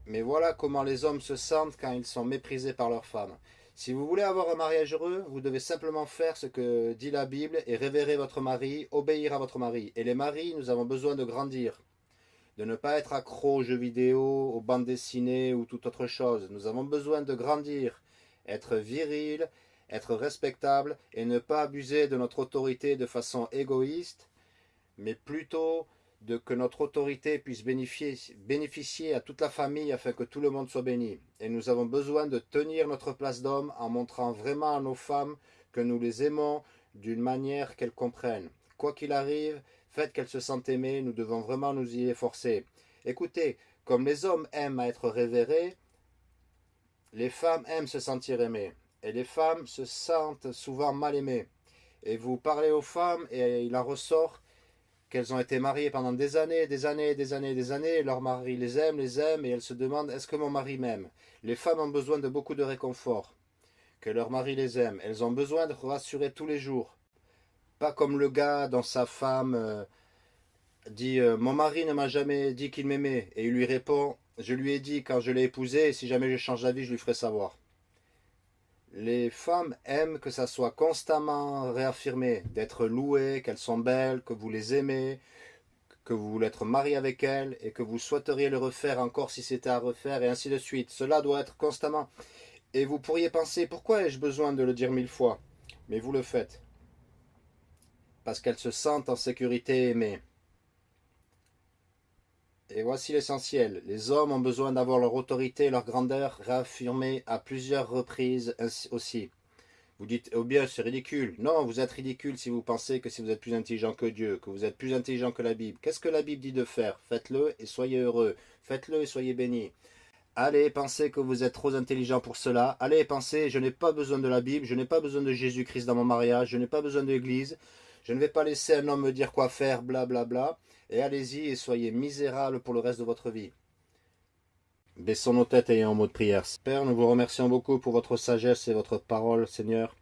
Mais voilà comment les hommes se sentent quand ils sont méprisés par leurs femmes. Si vous voulez avoir un mariage heureux, vous devez simplement faire ce que dit la Bible et révérer votre mari, obéir à votre mari. Et les maris, nous avons besoin de grandir, de ne pas être accro aux jeux vidéo, aux bandes dessinées ou toute autre chose. Nous avons besoin de grandir, être viril, être respectable et ne pas abuser de notre autorité de façon égoïste, mais plutôt de que notre autorité puisse bénéficier, bénéficier à toute la famille afin que tout le monde soit béni. Et nous avons besoin de tenir notre place d'homme en montrant vraiment à nos femmes que nous les aimons d'une manière qu'elles comprennent. Quoi qu'il arrive, faites qu'elles se sentent aimées, nous devons vraiment nous y efforcer. Écoutez, comme les hommes aiment à être révérés, les femmes aiment se sentir aimées. Et les femmes se sentent souvent mal aimées. Et vous parlez aux femmes et il en ressort qu'elles ont été mariées pendant des années, des années, des années, des années, et leur mari les aime, les aime, et elles se demandent, est-ce que mon mari m'aime? Les femmes ont besoin de beaucoup de réconfort, que leur mari les aime. Elles ont besoin de rassurer tous les jours. Pas comme le gars dont sa femme euh, dit euh, Mon mari ne m'a jamais dit qu'il m'aimait », et il lui répond « Je lui ai dit quand je l'ai épousé, et si jamais je change d'avis, je lui ferai savoir ». Les femmes aiment que ça soit constamment réaffirmé, d'être louées, qu'elles sont belles, que vous les aimez, que vous voulez être marié avec elles et que vous souhaiteriez le refaire encore si c'était à refaire et ainsi de suite. Cela doit être constamment. Et vous pourriez penser, pourquoi ai-je besoin de le dire mille fois? Mais vous le faites. Parce qu'elles se sentent en sécurité aimées. Et voici l'essentiel. Les hommes ont besoin d'avoir leur autorité et leur grandeur réaffirmées à plusieurs reprises aussi. Vous dites, oh bien, c'est ridicule. Non, vous êtes ridicule si vous pensez que si vous êtes plus intelligent que Dieu, que vous êtes plus intelligent que la Bible. Qu'est-ce que la Bible dit de faire? Faites-le et soyez heureux. Faites-le et soyez bénis. Allez, pensez que vous êtes trop intelligent pour cela. Allez, pensez, je n'ai pas besoin de la Bible, je n'ai pas besoin de Jésus-Christ dans mon mariage, je n'ai pas besoin de l'Église. Je ne vais pas laisser un homme me dire quoi faire, blablabla. Bla, bla et allez-y et soyez misérables pour le reste de votre vie. Baissons nos têtes et en mot de prière. Père, nous vous remercions beaucoup pour votre sagesse et votre parole, Seigneur.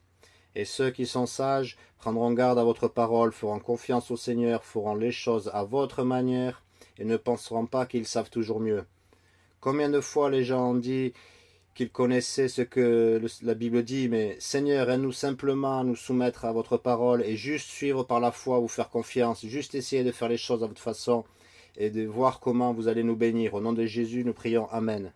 Et ceux qui sont sages prendront garde à votre parole, feront confiance au Seigneur, feront les choses à votre manière et ne penseront pas qu'ils savent toujours mieux. Combien de fois les gens ont dit qu'il connaissait ce que la Bible dit, mais Seigneur, aide-nous simplement à nous soumettre à votre parole et juste suivre par la foi, vous faire confiance, juste essayer de faire les choses à votre façon et de voir comment vous allez nous bénir. Au nom de Jésus, nous prions. Amen.